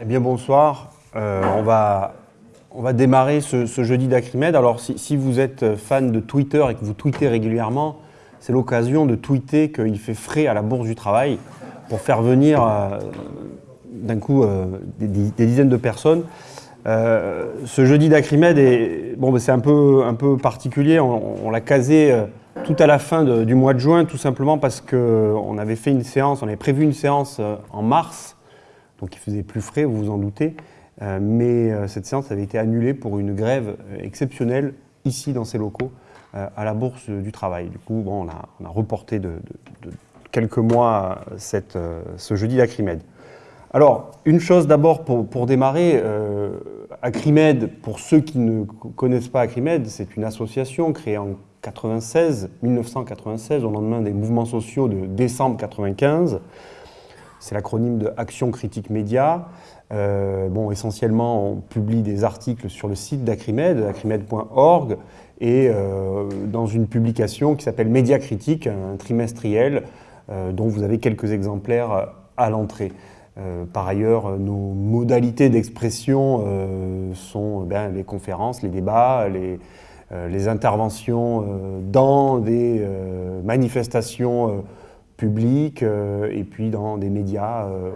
Eh bien bonsoir, Euh, on, va, démarrer ce, jeudi d'Acrimed. Alors si, vous êtes fan de Twitter et que vous tweetez régulièrement, c'est l'occasion de tweeter qu'il fait frais à la Bourse du Travail pour faire venir euh, d'un coup euh, des, dizaines de personnes. Ce jeudi d'Acrimed, est- c'est un peu, particulier, on, l'a casé tout à la fin du mois de juin, tout simplement parce qu'on avait fait une séance, on avait prévu une séance en mars, donc il faisait plus frais, vous vous en doutez, Euh, mais euh, cette séance avait été annulée pour une grève euh, exceptionnelle ici dans ces locaux à la Bourse du Travail. Du coup, bon, on, a, reporté de, quelques mois ce jeudi d'Acrimed. Alors, une chose d'abord pour, démarrer, euh, Acrimed, pour ceux qui ne co- connaissent pas Acrimed, c'est une association créée en 96, 1996, au lendemain des mouvements sociaux de décembre 95. C'est l'acronyme de Action Critique Média. Euh, bon, essentiellement, on publie des articles sur le site d'Acrimed, acrimed.org, et euh, dans une publication qui s'appelle Média Critique, un trimestriel, euh, dont vous avez quelques exemplaires à l'entrée. Par ailleurs, nos modalités d'expression sont ben, les conférences, les débats, les, interventions dans des manifestations publiques euh, et puis dans des médias, euh,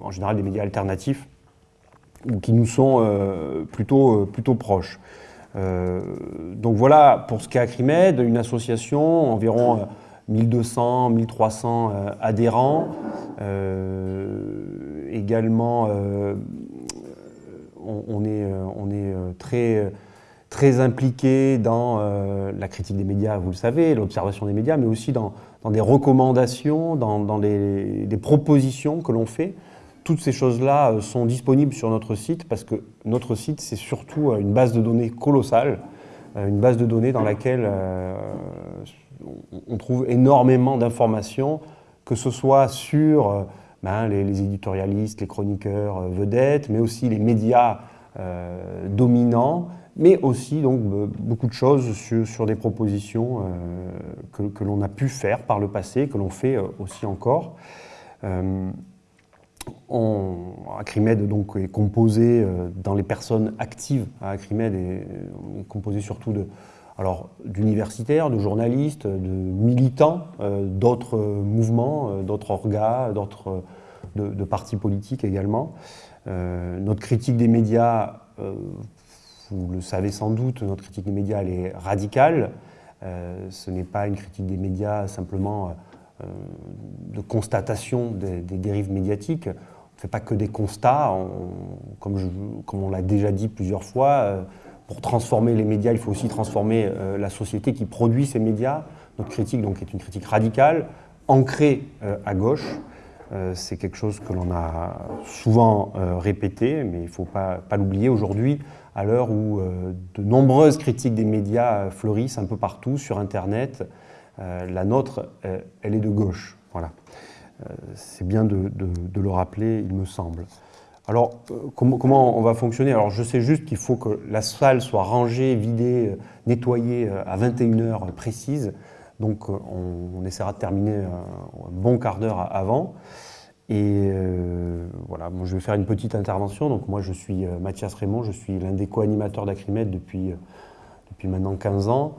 en général des médias alternatifs, ou qui nous sont euh, plutôt, plutôt proches. Donc voilà, pour ce qu'est Acrimed, une association, environ euh, 1200, 1300 euh, adhérents, également on, est, on est très, très impliqué dans la critique des médias, vous le savez, l'observation des médias, mais aussi dans, dans des recommandations, dans, des, propositions que l'on fait. Toutes ces choses-là euh, sont disponibles sur notre site parce que notre site, c'est surtout euh, une base de données colossale, euh, une base de données dans laquelle on- trouve énormément d'informations, que ce soit sur ben, les, éditorialistes, les chroniqueurs vedettes, mais aussi les médias dominants, mais aussi donc be- beaucoup de choses sur, des propositions euh, que, l'on a pu faire par le passé, que l'on fait euh, aussi encore. Euh, Acrimed donc, est composé dans les personnes actives à Acrimed est, composé surtout de alors d'universitaires, de journalistes, de militants d'autres mouvements, d'autres orgas, d'autres de, partis politiques également. Notre critique des médias, vous le savez sans doute, notre critique des médias est radicale. Euh, ce n'est pas une critique des médias simplement euh, de constatation des, dérives médiatiques. On ne fait pas que des constats, on- comme, on l'a déjà dit plusieurs fois. euh, pour transformer les médias, il faut aussi transformer la société qui produit ces médias. Notre critique donc, est une critique radicale, ancrée à gauche. C'est quelque chose que l'on a souvent répété, mais il ne faut pas l'oublier aujourd'hui, à l'heure où euh, de nombreuses critiques des médias euh, fleurissent un peu partout sur Internet. Euh, la nôtre, elle est de gauche. Voilà. C'est bien de, le rappeler, il me semble. Alors, comment, on va fonctionner? Alors, je sais juste qu'il faut que la salle soit rangée, vidée, nettoyée à 21h précise. Donc, on, essaiera de terminer un bon quart d'heure avant. Et euh, voilà, moi, je vais faire une petite intervention. Donc, moi, je suis euh, Mathias Raymond, je suis l'un des co-animateurs d'Acrimed depuis, euh, depuis maintenant 15 ans.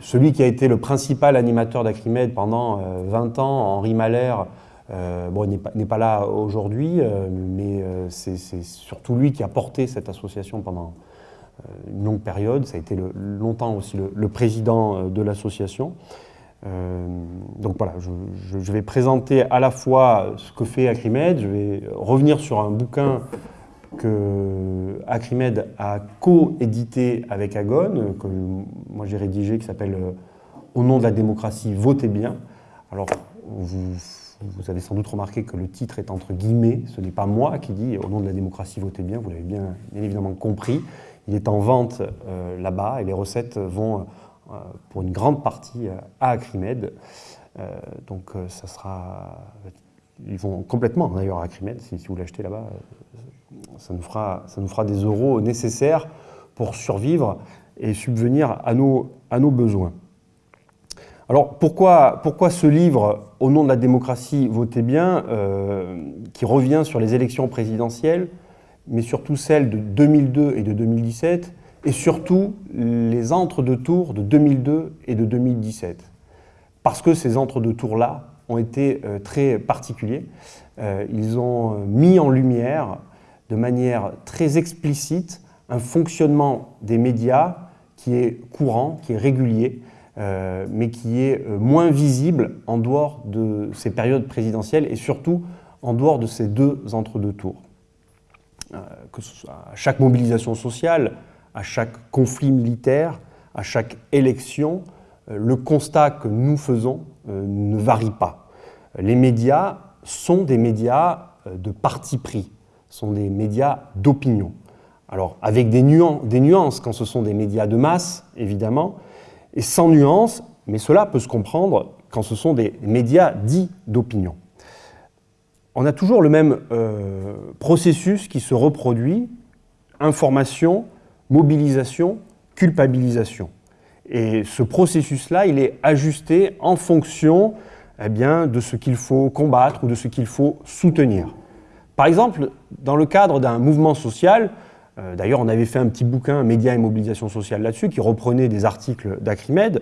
Celui qui a été le principal animateur d'Acrimed pendant euh, 20 ans, Henri bon, n'est pas, pas là aujourd'hui, mais c'est surtout lui qui a porté cette association pendant une longue période. Ça a été longtemps aussi le, président de l'association. Euh, donc voilà, je, je- vais présenter à la fois ce que fait Acrimed, je vais revenir sur un bouquin que Acrimed a co-édité avec Agon, que moi j'ai rédigé, qui s'appelle euh, Au nom de la démocratie, votez bien. Alors, vous, avez sans doute remarqué que le titre est entre guillemets, ce n'est pas moi qui dis Au nom de la démocratie, votez bien, vous l'avez bien, évidemment compris. Il est en vente euh, là-bas et les recettes vont pour une grande partie euh, à Acrimed. Euh, donc euh, ça sera... Ils vont complètement d'ailleurs à Acrimed, si, vous l'achetez là-bas, euh, ça nous, fera, ça nous fera des euros nécessaires pour survivre et subvenir à nos, à nos besoins. Alors pourquoi, pourquoi ce livre, Au nom de la démocratie, votez bien, qui revient sur les élections présidentielles, mais surtout celles de 2002 et de 2017, et surtout les entre-deux-tours de 2002 et de 2017. Parce que ces entre-deux-tours-là ont été euh, très particuliers. Euh, ils ont euh, mis en lumière de manière très explicite un fonctionnement des médias qui est courant, qui est régulier, mais qui est moins visible en dehors de ces périodes présidentielles et surtout en dehors de ces deux entre-deux tours. que ce soit à chaque mobilisation sociale, à chaque conflit militaire, à chaque élection, euh, le constat que nous faisons euh, ne varie pas. Les médias sont des médias euh, de parti pris, sont des médias d'opinion. Alors avec des, nuances quand ce sont des médias de masse, évidemment, et sans nuances, mais cela peut se comprendre quand ce sont des médias dits d'opinion. On a toujours le même processus qui se reproduit, information, mobilisation, culpabilisation. Et ce processus-là, il est ajusté en fonction eh bien, de ce qu'il faut combattre ou de ce qu'il faut soutenir. Par exemple, dans le cadre d'un mouvement social, euh, d'ailleurs on avait fait un petit bouquin, Médias et mobilisation sociale là-dessus, qui reprenait des articles d'Acrimed,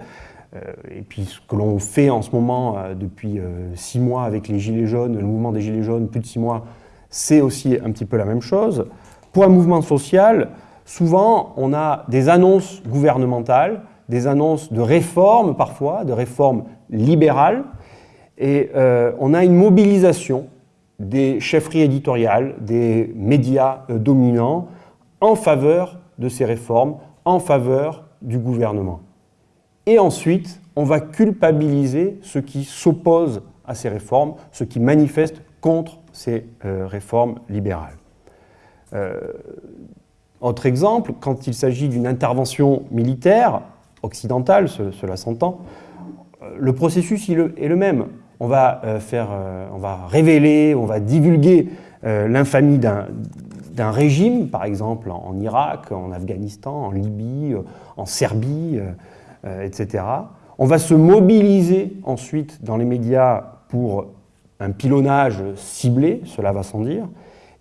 euh, et puis ce que l'on fait en ce moment euh, depuis six mois avec les Gilets jaunes, le mouvement des Gilets jaunes, plus de six mois, c'est aussi un petit peu la même chose. Pour un mouvement social, souvent on a des annonces gouvernementales, des annonces de réformes parfois, de réformes libérales, et euh, on a une mobilisation des chefferies éditoriales, des médias euh, dominants en faveur de ces réformes, en faveur du gouvernement. Et ensuite, on va culpabiliser ceux qui s'opposent à ces réformes, ceux qui manifestent contre ces euh, réformes libérales. Autre exemple, quand il s'agit d'une intervention militaire, occidentale, cela s'entend, le processus est le même. On va, euh, faire, euh, on va révéler, on va divulguer euh, l'infamie d'un régime, par exemple en, Irak, en Afghanistan, en Libye, en Serbie, etc. On va se mobiliser ensuite dans les médias pour un pilonnage ciblé, cela va sans dire,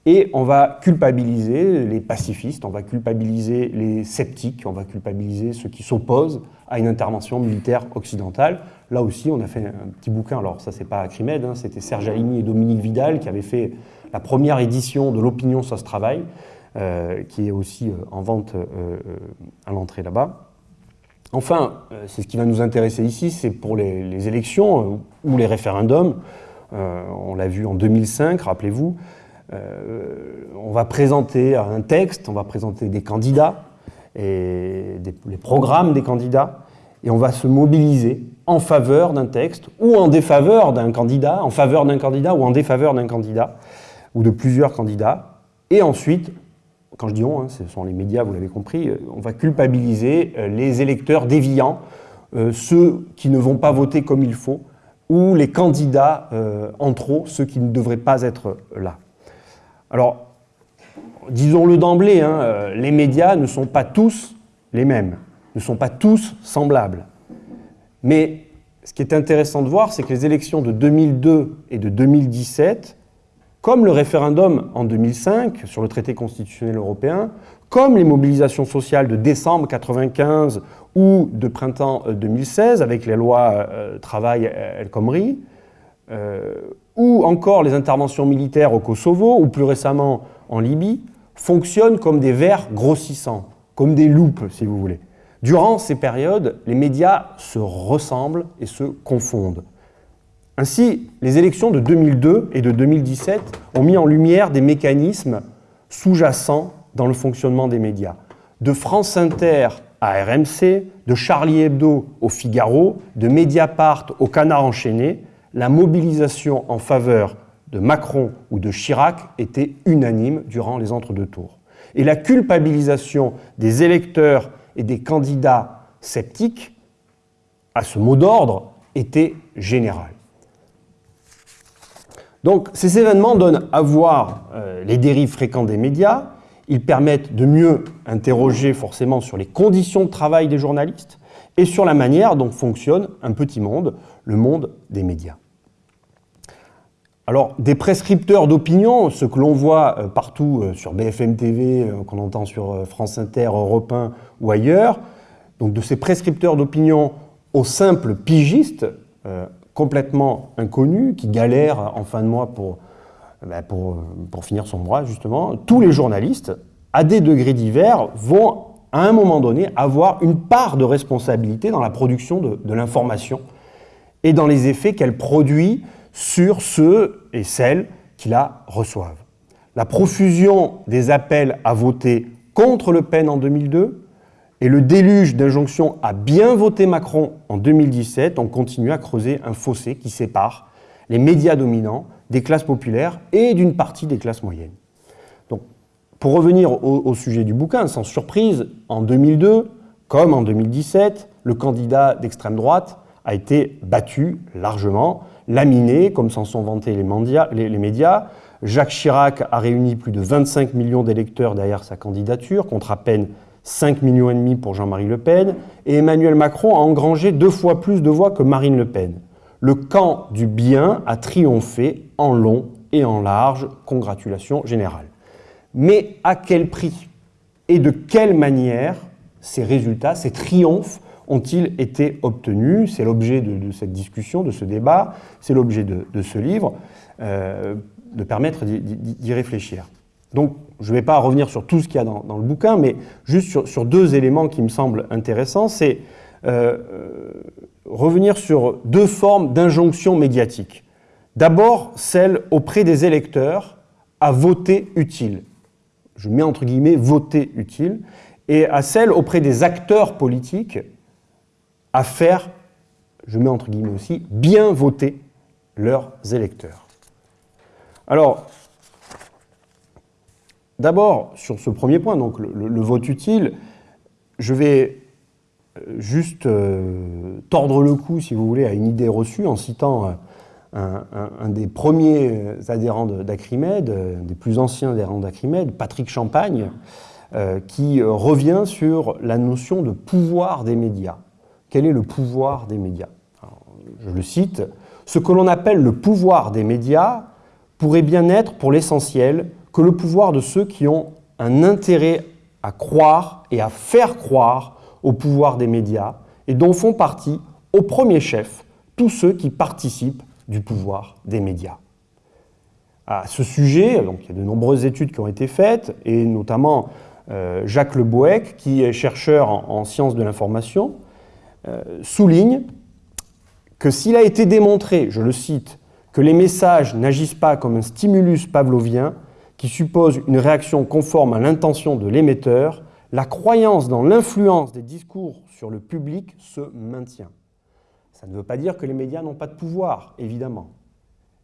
et on va culpabiliser les pacifistes, on va culpabiliser les sceptiques, on va culpabiliser ceux qui s'opposent à une intervention militaire occidentale. Là aussi, on a fait un petit bouquin, alors ça c'est pas Acrimed, hein, c'était Serge Alimi et Dominique Vidal qui avaient fait la première édition de l'opinion ça se travaille, euh, qui est aussi euh, en vente euh, à l'entrée là-bas. Enfin, c'est ce qui va nous intéresser ici, c'est pour les élections ou les référendums. on l'a vu en 2005, rappelez-vous. Euh, on va présenter un texte, on va présenter des candidats les programmes des candidats, et on va se mobiliser en faveur d'un texte ou en défaveur d'un candidat, en faveur d'un candidat ou en défaveur d'un candidat, ou de plusieurs candidats. Et ensuite, quand je dis on, hein, ce sont les médias, vous l'avez compris, euh, on va culpabiliser euh, les électeurs déviants, ceux qui ne vont pas voter comme il faut, ou les candidats en trop, ceux qui ne devraient pas être là. Alors, disons-le d'emblée, hein, euh, les médias ne sont pas tous les mêmes, ne sont pas tous semblables. Mais ce qui est intéressant de voir, c'est que les élections de 2002 et de 2017, comme le référendum en 2005 sur le traité constitutionnel européen, comme les mobilisations sociales de décembre 1995 ou de printemps 2016 euh, avec les lois euh, Travail El Khomri, ou encore les interventions militaires au Kosovo, ou plus récemment en Libye, fonctionnent comme des vers grossissants, comme des loupes, si vous voulez. Durant ces périodes, les médias se ressemblent et se confondent. Ainsi, les élections de 2002 et de 2017 ont mis en lumière des mécanismes sous-jacents dans le fonctionnement des médias. De France Inter à RMC, de Charlie Hebdo au Figaro, de Mediapart au Canard enchaîné, la mobilisation en faveur de Macron ou de Chirac était unanime durant les entre-deux tours. Et la culpabilisation des électeurs et des candidats sceptiques, à ce mot d'ordre, était générale. Donc ces événements donnent à voir euh, les dérives fréquentes des médias, ils permettent de mieux interroger forcément sur les conditions de travail des journalistes, et sur la manière dont fonctionne un petit monde, le monde des médias. Alors, des prescripteurs d'opinion, ce que l'on voit euh, partout euh, sur BFM TV, euh, qu'on entend sur France Inter, Europe 1 ou ailleurs, donc de ces prescripteurs d'opinion aux simples pigistes, complètement inconnus, qui galèrent en fin de mois pour, ben, pour, finir son mois, justement, tous les journalistes, à des degrés divers, vont à un moment donné avoir une part de responsabilité dans la production de l'information et dans les effets qu'elle produit sur ceux et celles qui la reçoivent. La profusion des appels à voter contre Le Pen en 2002 et le déluge d'injonctions à bien voter Macron en 2017 ont continué à creuser un fossé qui sépare les médias dominants des classes populaires et d'une partie des classes moyennes. Donc, pour revenir au, au sujet du bouquin, sans surprise, en 2002, comme en 2017, le candidat d'extrême droite a été battu largement laminé, comme s'en sont vantés les, médias. Jacques Chirac a réuni plus de 25 millions d'électeurs derrière sa candidature, contre à peine 5 millions et demi pour Jean-Marie Le Pen, et Emmanuel Macron a engrangé deux fois plus de voix que Marine Le Pen. Le camp du bien a triomphé en long et en large. Congratulations générales. Mais à quel prix Et de quelle manière ces résultats, ces triomphes ont-ils été obtenus? C'est l'objet de, cette discussion, de ce débat, c'est l'objet de, ce livre, euh, de permettre d'y réfléchir. Donc, je ne vais pas revenir sur tout ce qu'il y a dans, le bouquin, mais juste sur, deux éléments qui me semblent intéressants. C'est euh, revenir sur deux formes d'injonction médiatique. D'abord, celle auprès des électeurs à voter utile. Je mets entre guillemets voter utile. Et à celle auprès des acteurs politiques à faire, je mets entre guillemets aussi, bien voter leurs électeurs. Alors, d'abord, sur ce premier point, donc le, vote utile, je vais euh, juste euh, tordre le cou, si vous voulez, à une idée reçue en citant euh, un, des premiers adhérents d'Acrimed, des plus anciens adhérents d'Acrimed, Patrick Champagne, qui revient sur la notion de pouvoir des médias quel est le pouvoir des médias Je le cite, ce que l'on appelle le pouvoir des médias pourrait bien être pour l'essentiel que le pouvoir de ceux qui ont un intérêt à croire et à faire croire au pouvoir des médias et dont font partie, au premier chef, tous ceux qui participent du pouvoir des médias. À ce sujet, il y a de nombreuses études qui ont été faites, et notamment euh, Jacques Le Boec, qui est chercheur en sciences de l'information, souligne que s'il a été démontré, je le cite, que les messages n'agissent pas comme un stimulus pavlovien qui suppose une réaction conforme à l'intention de l'émetteur, la croyance dans l'influence des discours sur le public se maintient. Ça ne veut pas dire que les médias n'ont pas de pouvoir, évidemment.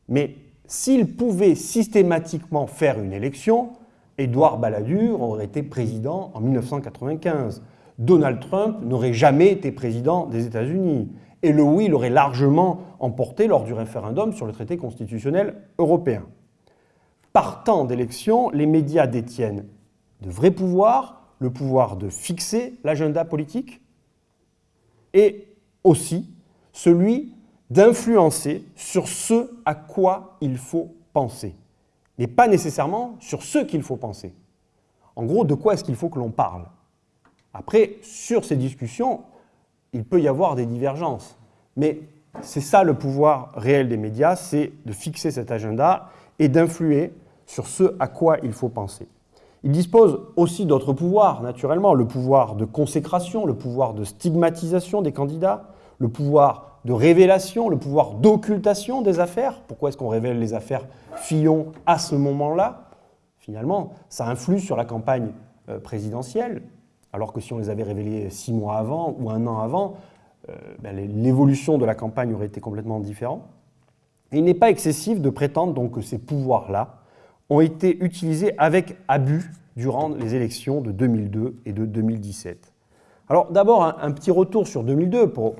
Mais s'ils pouvaient systématiquement faire une élection, Édouard Balladur aurait été président en 1995. Donald Trump n'aurait jamais été président des États-Unis. Et le oui l'aurait largement emporté lors du référendum sur le traité constitutionnel européen. Partant d'élections, les médias détiennent de vrais pouvoirs, le pouvoir de fixer l'agenda politique et aussi celui d'influencer sur ce à quoi il faut penser, mais pas nécessairement sur ce qu'il faut penser. En gros, de quoi est-ce qu'il faut que l'on parle? Après, sur ces discussions, il peut y avoir des divergences. Mais c'est ça le pouvoir réel des médias, c'est de fixer cet agenda et d'influer sur ce à quoi il faut penser. Il dispose aussi d'autres pouvoirs, naturellement, le pouvoir de consécration, le pouvoir de stigmatisation des candidats, le pouvoir de révélation, le pouvoir d'occultation des affaires. Pourquoi est-ce qu'on révèle les affaires Fillon à ce moment-là? Finalement, ça influe sur la campagne euh, présidentielle, alors que si on les avait révélés six mois avant ou un an avant, euh, ben, l'évolution de la campagne aurait été complètement différente. il n'est pas excessif de prétendre donc que ces pouvoirs-là ont été utilisés avec abus durant les élections de 2002 et de 2017. Alors d'abord, un, petit retour sur 2002 pour,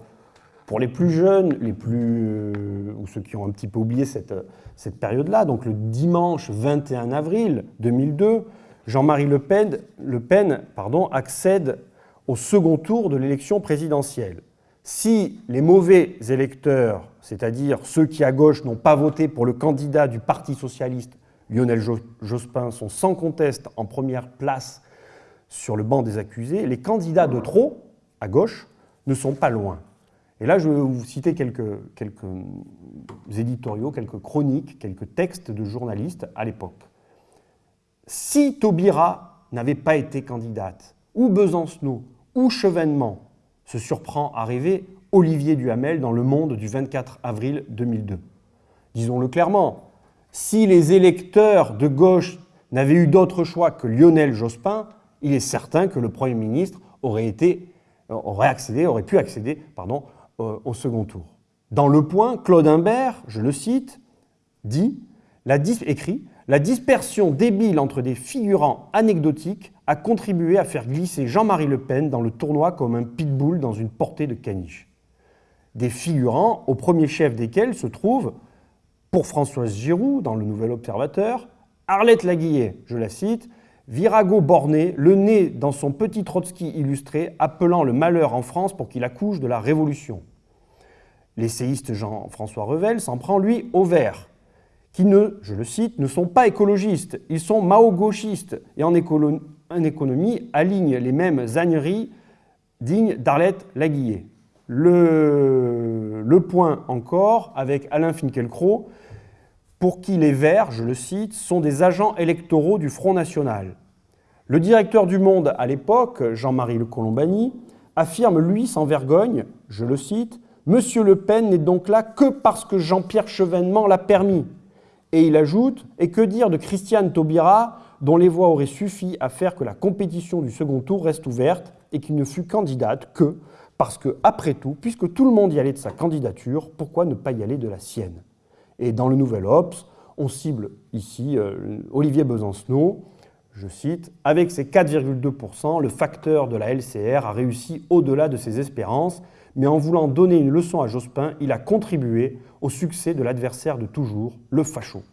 pour les plus jeunes, les plus, euh, ou ceux qui ont un petit peu oublié cette, cette période-là. Donc le dimanche 21 avril 2002, Jean-Marie Le Pen, accède au second tour de l'élection présidentielle. Si les mauvais électeurs, c'est-à-dire ceux qui à gauche n'ont pas voté pour le candidat du Parti socialiste, Lionel Jospin, sont sans conteste en première place sur le banc des accusés, les candidats de trop, à gauche, ne sont pas loin. Et là, je vais vous citer quelques, quelques éditoriaux, quelques chroniques, quelques textes de journalistes à l'époque. Si Taubira n'avait pas été candidate, ou Besancenot, ou Chevènement, se surprend à rêver Olivier Duhamel dans Le Monde du 24 avril 2002. Disons-le clairement, si les électeurs de gauche n'avaient eu d'autre choix que Lionel Jospin, il est certain que le Premier ministre aurait, été, aurait, accédé, aurait pu accéder pardon, au second tour. Dans Le Point, Claude Imbert, je le cite, dit, la écrit La dispersion débile entre des figurants anecdotiques a contribué à faire glisser Jean-Marie Le Pen dans le tournoi comme un pitbull dans une portée de caniche. Des figurants au premier chef desquels se trouvent, pour Françoise Giroud, dans le Nouvel Observateur, Arlette Laguillet, je la cite, Virago borné, le nez dans son petit Trotsky illustré, appelant le malheur en France pour qu'il accouche de la Révolution. L'essayiste Jean-François Revel s'en prend, lui, au vert, qui ne, je le cite, ne sont pas écologistes, ils sont mao-gauchistes et en, économie alignent les mêmes âneries dignes d'Arlette Laguillet. Le, point encore avec Alain Finkielkraut, pour qui les Verts, je le cite, sont des agents électoraux du Front National. Le directeur du Monde à l'époque, Jean-Marie Le Colombani, affirme, lui, sans vergogne, je le cite, Monsieur Le Pen n'est donc là que parce que Jean-Pierre Chevènement l'a permis. Et il ajoute, et que dire de Christiane Taubira, dont les voix auraient suffi à faire que la compétition du second tour reste ouverte et qui ne fut candidate que parce que, après tout, puisque tout le monde y allait de sa candidature, pourquoi ne pas y aller de la sienne? Et dans le Nouvel Ops, on cible ici euh, Olivier Besancenot, je cite, Avec ses 4,2%, le facteur de la LCR a réussi au-delà de ses espérances mais en voulant donner une leçon à Jospin, il a contribué au succès de l'adversaire de toujours, le facho.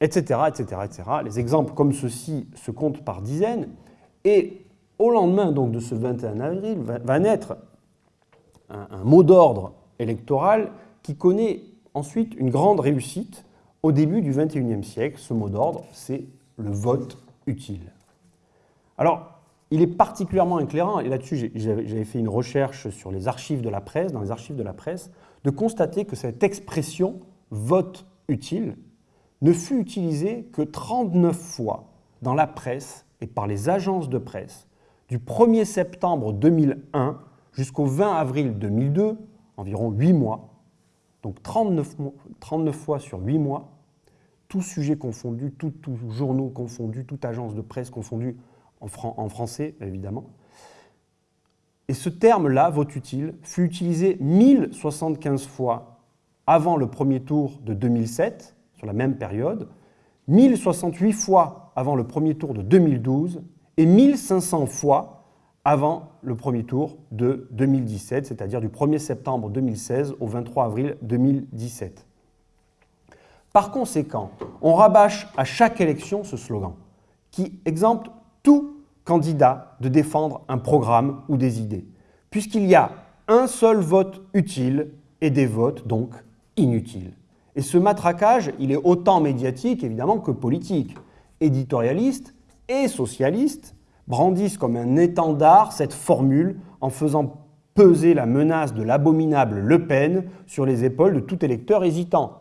Etc., etc., etc. Les exemples comme ceux-ci se comptent par dizaines, et au lendemain donc de ce 21 avril va, naître un, mot d'ordre électoral qui connaît ensuite une grande réussite au début du 21e siècle. Ce mot d'ordre, c'est le vote utile. Alors, il est particulièrement éclairant, et là-dessus j'avais fait une recherche sur les archives de la presse, dans les archives de la presse, de constater que cette expression vote utile ne fut utilisée que 39 fois dans la presse et par les agences de presse du 1er septembre 2001 jusqu'au 20 avril 2002, environ 8 mois. Donc 39, 39 fois sur 8 mois, tout sujet confondu, tout, journaux confondus, toute agence de presse confondue, en, français évidemment. Et ce terme-là, vote utile, fut utilisé 1075 fois avant le premier tour de 2007, sur la même période, 1068 fois avant le premier tour de 2012 et 1500 fois avant le premier tour de 2017, c'est-à-dire du 1er septembre 2016 au 23 avril 2017. Par conséquent, on rabâche à chaque élection ce slogan, qui exempte tout candidat de défendre un programme ou des idées, puisqu'il y a un seul vote utile et des votes donc inutiles. Et ce matraquage, il est autant médiatique évidemment que politique. Éditorialistes et socialistes brandissent comme un étendard cette formule en faisant peser la menace de l'abominable Le Pen sur les épaules de tout électeur hésitant.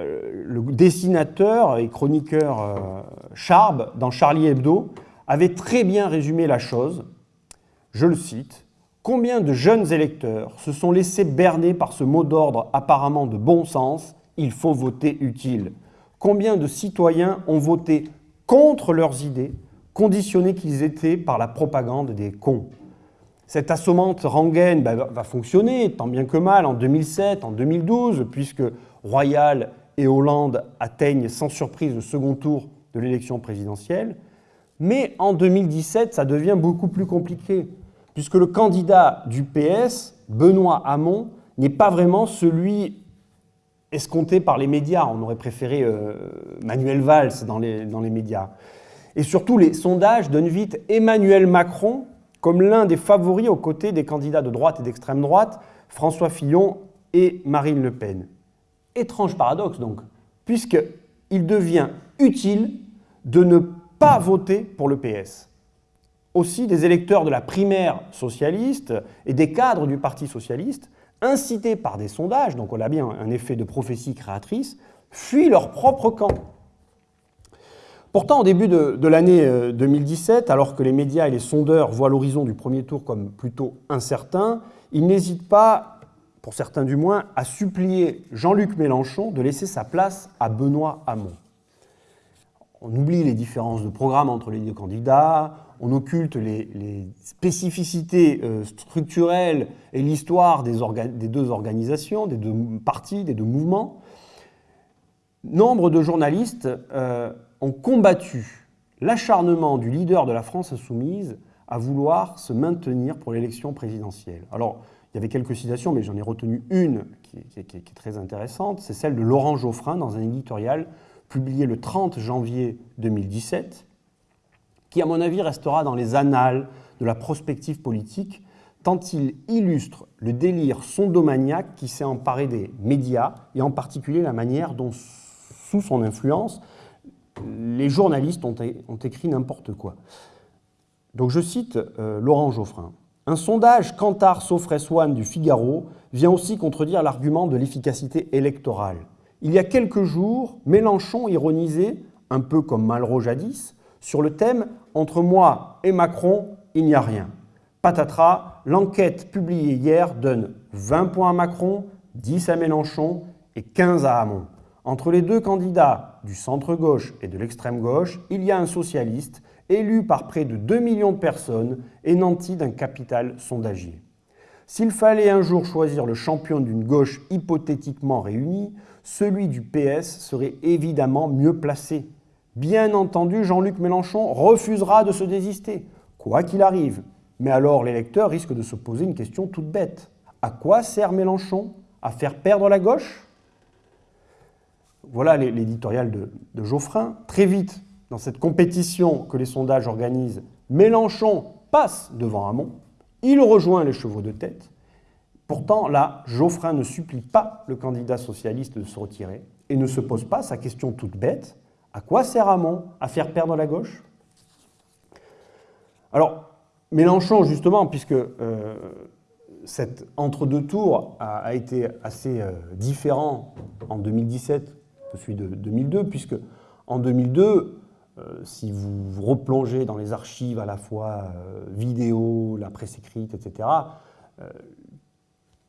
Euh, le dessinateur et chroniqueur euh, Charb, dans Charlie Hebdo, avait très bien résumé la chose. Je le cite. Combien de jeunes électeurs se sont laissés berner par ce mot d'ordre apparemment de bon sens Il faut voter utile. Combien de citoyens ont voté contre leurs idées, conditionnés qu'ils étaient par la propagande des cons? Cette assommante rengaine ben, va fonctionner, tant bien que mal, en 2007, en 2012, puisque Royal et Hollande atteignent sans surprise le second tour de l'élection présidentielle. Mais en 2017, ça devient beaucoup plus compliqué, puisque le candidat du PS, Benoît Hamon, n'est pas vraiment celui escompté par les médias. On aurait préféré euh, Manuel Valls dans les, médias. Et surtout, les sondages donnent vite Emmanuel Macron comme l'un des favoris aux côtés des candidats de droite et d'extrême droite, François Fillon et Marine Le Pen. Étrange paradoxe donc, puisqu'il devient utile de ne pas voter pour le PS. Aussi, des électeurs de la primaire socialiste et des cadres du Parti socialiste, incités par des sondages, donc on a bien un effet de prophétie créatrice, fuient leur propre camp. Pourtant, au début de, l'année 2017, euh, alors que les médias et les sondeurs voient l'horizon du premier tour comme plutôt incertain, ils n'hésitent pas, pour certains du moins, à supplier Jean-Luc Mélenchon de laisser sa place à Benoît Hamon. On oublie les différences de programme entre les deux candidats, on occulte les, spécificités euh, structurelles et l'histoire des, deux organisations, des deux partis, des deux mouvements. Nombre de journalistes euh, ont combattu l'acharnement du leader de la France insoumise à vouloir se maintenir pour l'élection présidentielle. Alors, il y avait quelques citations, mais j'en ai retenu une qui, est très intéressante, c'est celle de Laurent Geoffrin dans un éditorial publié le 30 janvier 2017, qui, à mon avis, restera dans les annales de la prospective politique, tant il illustre le délire sondomaniaque qui s'est emparé des médias, et en particulier la manière dont, sous son influence, les journalistes ont, écrit n'importe quoi. Donc je cite euh, Laurent Geoffrin. Un sondage Cantar Sofres du Figaro vient aussi contredire l'argument de l'efficacité électorale. Il y a quelques jours, Mélenchon ironisait, un peu comme Malraux jadis, sur le thème Entre moi et Macron, il n'y a rien. Patatras, l'enquête publiée hier donne 20 points à Macron, 10 à Mélenchon et 15 à Hamon. Entre les deux candidats du centre-gauche et de l'extrême-gauche, il y a un socialiste élu par près de 2 millions de personnes et nanti d'un capital sondagier. S'il fallait un jour choisir le champion d'une gauche hypothétiquement réunie, celui du PS serait évidemment mieux placé. Bien entendu, Jean-Luc Mélenchon refusera de se désister, quoi qu'il arrive. Mais alors l'électeur risque de se poser une question toute bête. À quoi sert Mélenchon? À faire perdre la gauche? Voilà l'éditorial de, Geoffrin. Très vite, dans cette compétition que les sondages organisent, Mélenchon passe devant Hamon, il rejoint les chevaux de tête. Pourtant, là, Geoffrin ne supplie pas le candidat socialiste de se retirer et ne se pose pas sa question toute bête à quoi sert Hamon À faire perdre la gauche? Alors, Mélenchon, justement, puisque euh, cet entre-deux tours a, été assez euh, différent en 2017 celui de 2002, puisque en 2002, euh, si vous replongez dans les archives à la fois vidéo, la presse écrite, etc.,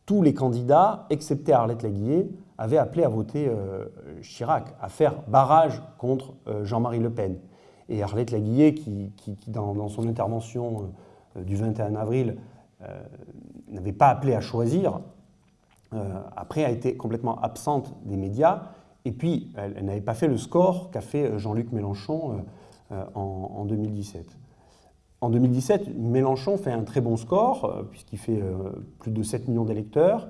tous les candidats, excepté Arlette Laguillet, avaient appelé à voter Chirac, à faire barrage contre Jean-Marie Le Pen. Et Arlette Laguillet, qui, dans, son intervention du 21 avril, n'avait pas appelé à choisir, après a été complètement absente des médias et puis, elle, n'avait pas fait le score qu'a fait euh, Jean-Luc Mélenchon euh, euh, en, 2017. En 2017, Mélenchon fait un très bon score, puisqu'il fait plus de 7 millions d'électeurs,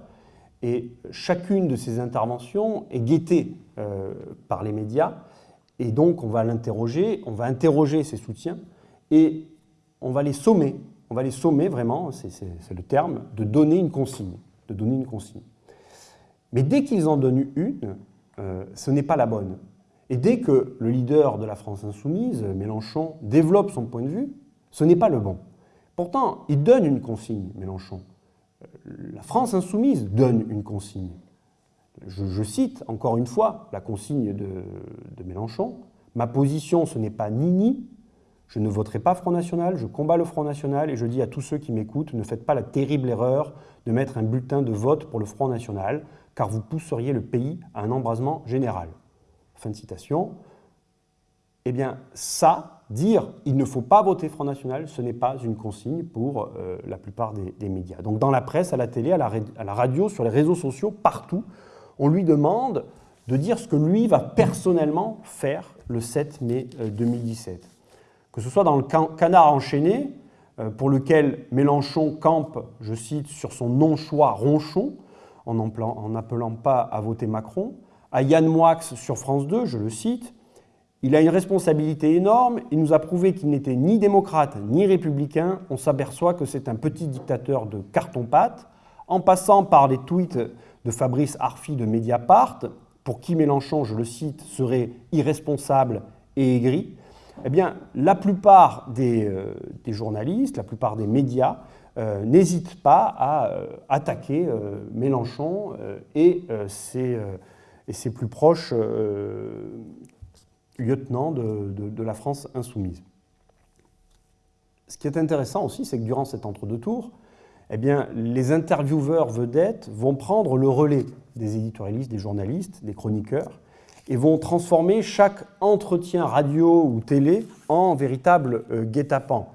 et chacune de ses interventions est guettée par les médias, et donc on va l'interroger, on va interroger ses soutiens, et on va les sommer, on va les sommer vraiment, c'est le terme, de donner une consigne, de donner une consigne. Mais dès qu'ils en donnent une, euh, ce n'est pas la bonne. Et dès que le leader de la France insoumise, Mélenchon, développe son point de vue, ce n'est pas le bon. Pourtant, il donne une consigne, Mélenchon. La France insoumise donne une consigne. Je, cite encore une fois la consigne de, de Mélenchon. Ma position, ce n'est pas ni-ni. Je ne voterai pas Front National, je combats le Front National et je dis à tous ceux qui m'écoutent, ne faites pas la terrible erreur de mettre un bulletin de vote pour le Front National car vous pousseriez le pays à un embrasement général. Fin de citation. Eh bien, ça, dire il ne faut pas voter Front National, ce n'est pas une consigne pour euh, la plupart des, médias. Donc dans la presse, à la télé, à la, radio, sur les réseaux sociaux, partout, on lui demande de dire ce que lui va personnellement faire le 7 mai 2017. Euh, que ce soit dans le canard enchaîné, euh, pour lequel Mélenchon campe, je cite, sur son non-choix ronchon, en n'appelant pas à voter Macron, à Yann Moix sur France 2, je le cite, Il a une responsabilité énorme, il nous a prouvé qu'il n'était ni démocrate ni républicain. On s'aperçoit que c'est un petit dictateur de carton-pâte, en passant par les tweets de Fabrice Arfi de Mediapart, pour qui Mélenchon, je le cite, serait irresponsable et aigri. Eh bien, la plupart des, euh, journalistes, la plupart des médias euh, n'hésitent pas à euh, attaquer Mélenchon et ses, et, ses, plus proches lieutenant de, la France insoumise. Ce qui est intéressant aussi, c'est que durant cet entre-deux tours, eh bien, les intervieweurs vedettes vont prendre le relais des éditorialistes, des journalistes, des chroniqueurs, et vont transformer chaque entretien radio ou télé en véritable euh, guet-apens.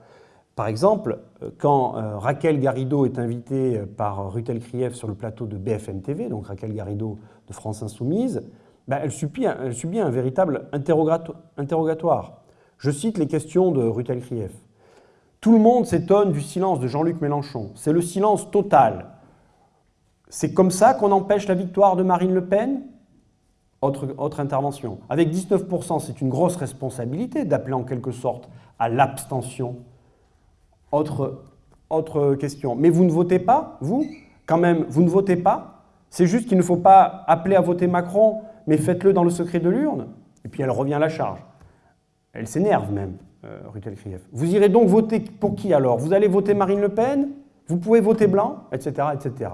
Par exemple, euh, quand euh, Raquel Garrido est invitée par Rutel Krief sur le plateau de BFM TV, donc Raquel Garrido de France Insoumise, ben, elle, subit un, véritable interrogatoire. Je cite les questions de Rutel Krief. Tout le monde s'étonne du silence de Jean-Luc Mélenchon. C'est le silence total. C'est comme ça qu'on empêche la victoire de Marine Le Pen? Autre, intervention. Avec 19%, c'est une grosse responsabilité d'appeler en quelque sorte à l'abstention. Autre question. Mais vous ne votez pas, vous? Quand même, vous ne votez pas? C'est juste qu'il ne faut pas appeler à voter Macron mais faites-le dans le secret de l'urne. Et puis elle revient à la charge. Elle s'énerve même, euh, Rutel. Vous irez donc voter pour qui alors? Vous allez voter Marine Le Pen? Vous pouvez voter blanc Etc. etc.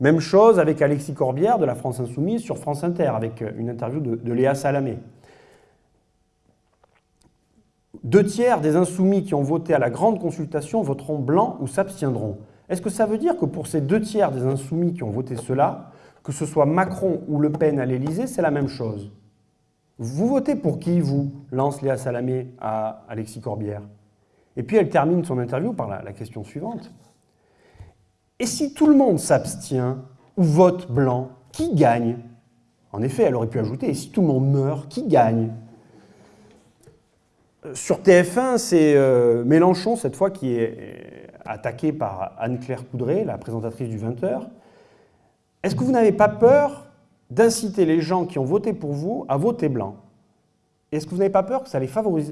Même chose avec Alexis Corbière de la France Insoumise sur France Inter, avec euh, une interview de Léa Salamé. Deux tiers des insoumis qui ont voté à la grande consultation voteront blanc ou s'abstiendront. Est-ce que ça veut dire que pour ces deux tiers des insoumis qui ont voté cela, que ce soit Macron ou Le Pen à l'Élysée, c'est la même chose. Vous votez pour qui, vous lance Léa Salamé à Alexis Corbière? Et puis elle termine son interview par la, question suivante. Et si tout le monde s'abstient ou vote blanc, qui gagne? En effet, elle aurait pu ajouter, et si tout le monde meurt, qui gagne? Euh, Sur TF1, c'est euh, Mélenchon, cette fois, qui est euh, attaqué par Anne-Claire Coudray, la présentatrice du 20h, est-ce que vous n'avez pas peur d'inciter les gens qui ont voté pour vous à voter blanc? Est-ce que vous n'avez pas peur que ça,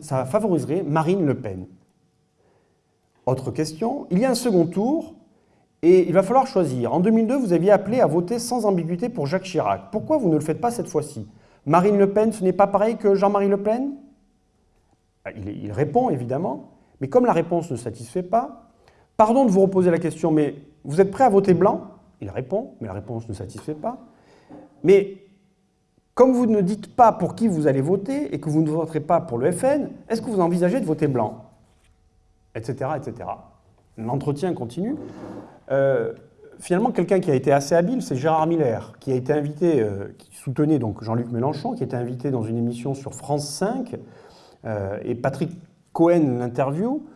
ça favoriserait Marine Le Pen? Autre question, il y a un second tour et il va falloir choisir. En 2002, vous aviez appelé à voter sans ambiguïté pour Jacques Chirac. Pourquoi vous ne le faites pas cette fois-ci? Marine Le Pen, ce n'est pas pareil que Jean-Marie Le Pen? Ah, il, répond évidemment, mais comme la réponse ne satisfait pas, pardon de vous reposer la question, mais vous êtes prêt à voter blanc? Il répond, mais la réponse ne satisfait pas. Mais comme vous ne dites pas pour qui vous allez voter et que vous ne voterez pas pour le FN, est-ce que vous envisagez de voter blanc Etc. etc. L'entretien continue. Euh, finalement, quelqu'un qui a été assez habile, c'est Gérard Miller, qui a été invité, euh, qui soutenait donc Jean-Luc Mélenchon, qui été invité dans une émission sur France 5, euh, et Patrick Cohen l'interview,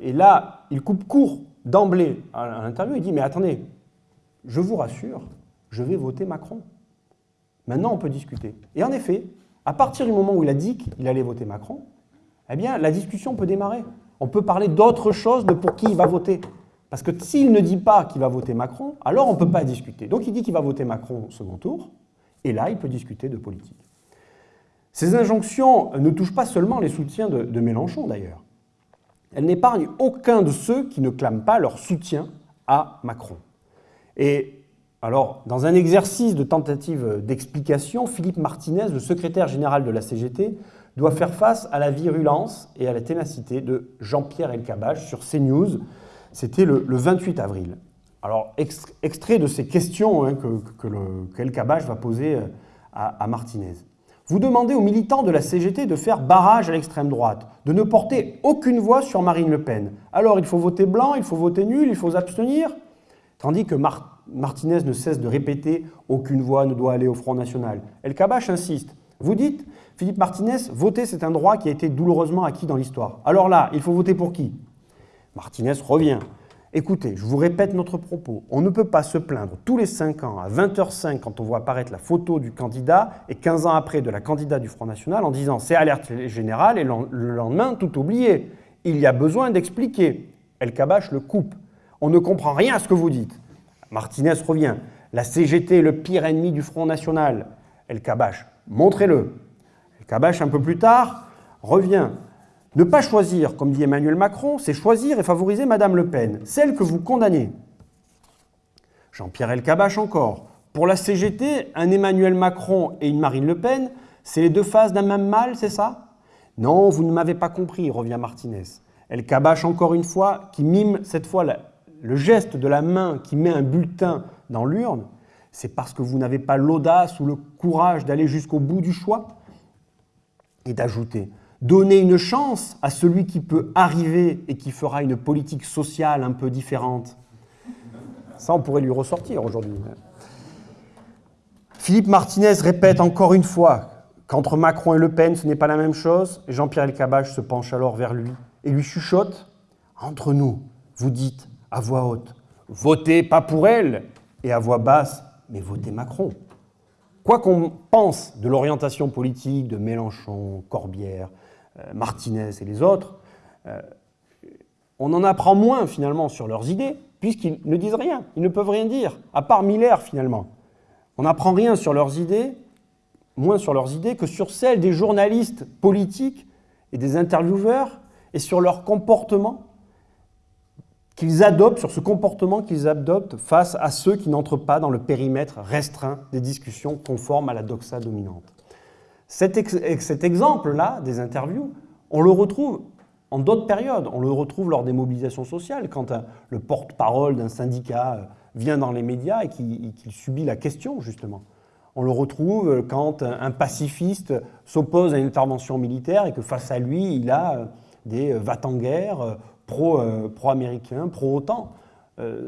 et là, il coupe court d'emblée à l'interview, il dit « Mais attendez, je vous rassure, je vais voter Macron. Maintenant, on peut discuter. Et en effet, à partir du moment où il a dit qu'il allait voter Macron, eh bien, la discussion peut démarrer. On peut parler d'autre chose de pour qui il va voter. Parce que s'il ne dit pas qu'il va voter Macron, alors on ne peut pas discuter. Donc il dit qu'il va voter Macron au second tour, et là, il peut discuter de politique. Ces injonctions ne touchent pas seulement les soutiens de, de Mélenchon, d'ailleurs. Elles n'épargnent aucun de ceux qui ne clament pas leur soutien à Macron. Et alors, dans un exercice de tentative d'explication, Philippe Martinez, le secrétaire général de la CGT, doit faire face à la virulence et à la ténacité de Jean-Pierre Elkabbach sur CNews. C'était le, 28 avril. Alors, extrait de ces questions hein, que, que va poser euh, à, à Martinez. Vous demandez aux militants de la CGT de faire barrage à l'extrême droite, de ne porter aucune voix sur Marine Le Pen. Alors, il faut voter blanc, il faut voter nul, il faut s'abstenir Tandis que Martinez ne cesse de répéter « aucune voix ne doit aller au Front National ». El Kabash insiste. Vous dites, Philippe Martinez, voter c'est un droit qui a été douloureusement acquis dans l'histoire. Alors là, il faut voter pour qui? Martinez revient. Écoutez, je vous répète notre propos. On ne peut pas se plaindre tous les 5 ans, à 20h05, quand on voit apparaître la photo du candidat, et 15 ans après de la candidate du Front National, en disant c'est alerte générale, et le lendemain, tout oublié. Il y a besoin d'expliquer. El Kabash le coupe. On ne comprend rien à ce que vous dites. Martinez revient. La CGT est le pire ennemi du Front National. El Kabash, montrez-le. El Kabash, un peu plus tard, revient. Ne pas choisir, comme dit Emmanuel Macron, c'est choisir et favoriser Madame Le Pen, celle que vous condamnez. Jean-Pierre Elkabach encore. Pour la CGT, un Emmanuel Macron et une Marine Le Pen, c'est les deux faces d'un même mal, c'est ça? Non, vous ne m'avez pas compris, revient Martinez. Elkabach encore une fois, qui mime cette fois le geste de la main qui met un bulletin dans l'urne, c'est parce que vous n'avez pas l'audace ou le courage d'aller jusqu'au bout du choix Et d'ajouter, donner une chance à celui qui peut arriver et qui fera une politique sociale un peu différente. Ça, on pourrait lui ressortir aujourd'hui. Philippe Martinez répète encore une fois qu'entre Macron et Le Pen, ce n'est pas la même chose. Jean-Pierre Elkabbach se penche alors vers lui et lui chuchote Entre nous, vous dites à voix haute Votez pas pour elle et à voix basse Mais votez Macron. Quoi qu'on pense de l'orientation politique de Mélenchon, Corbière, euh, Martinez et les autres, euh, on en apprend moins finalement sur leurs idées, puisqu'ils ne disent rien, ils ne peuvent rien dire, à part Miller finalement. On n'apprend rien sur leurs idées, moins sur leurs idées que sur celles des journalistes politiques et des intervieweurs et sur leur comportement qu'ils adoptent, sur ce comportement qu'ils adoptent face à ceux qui n'entrent pas dans le périmètre restreint des discussions conformes à la doxa dominante. Cet, exemple-là des interviews, on le retrouve en d'autres périodes. On le retrouve lors des mobilisations sociales, quand le porte-parole d'un syndicat euh, vient dans les médias et qu'il subit la question, justement. On le retrouve quand un pacifiste s'oppose à une intervention militaire et que face à lui, il a euh, euh, va-t-en-guerre pro-américains, pro-OTAN.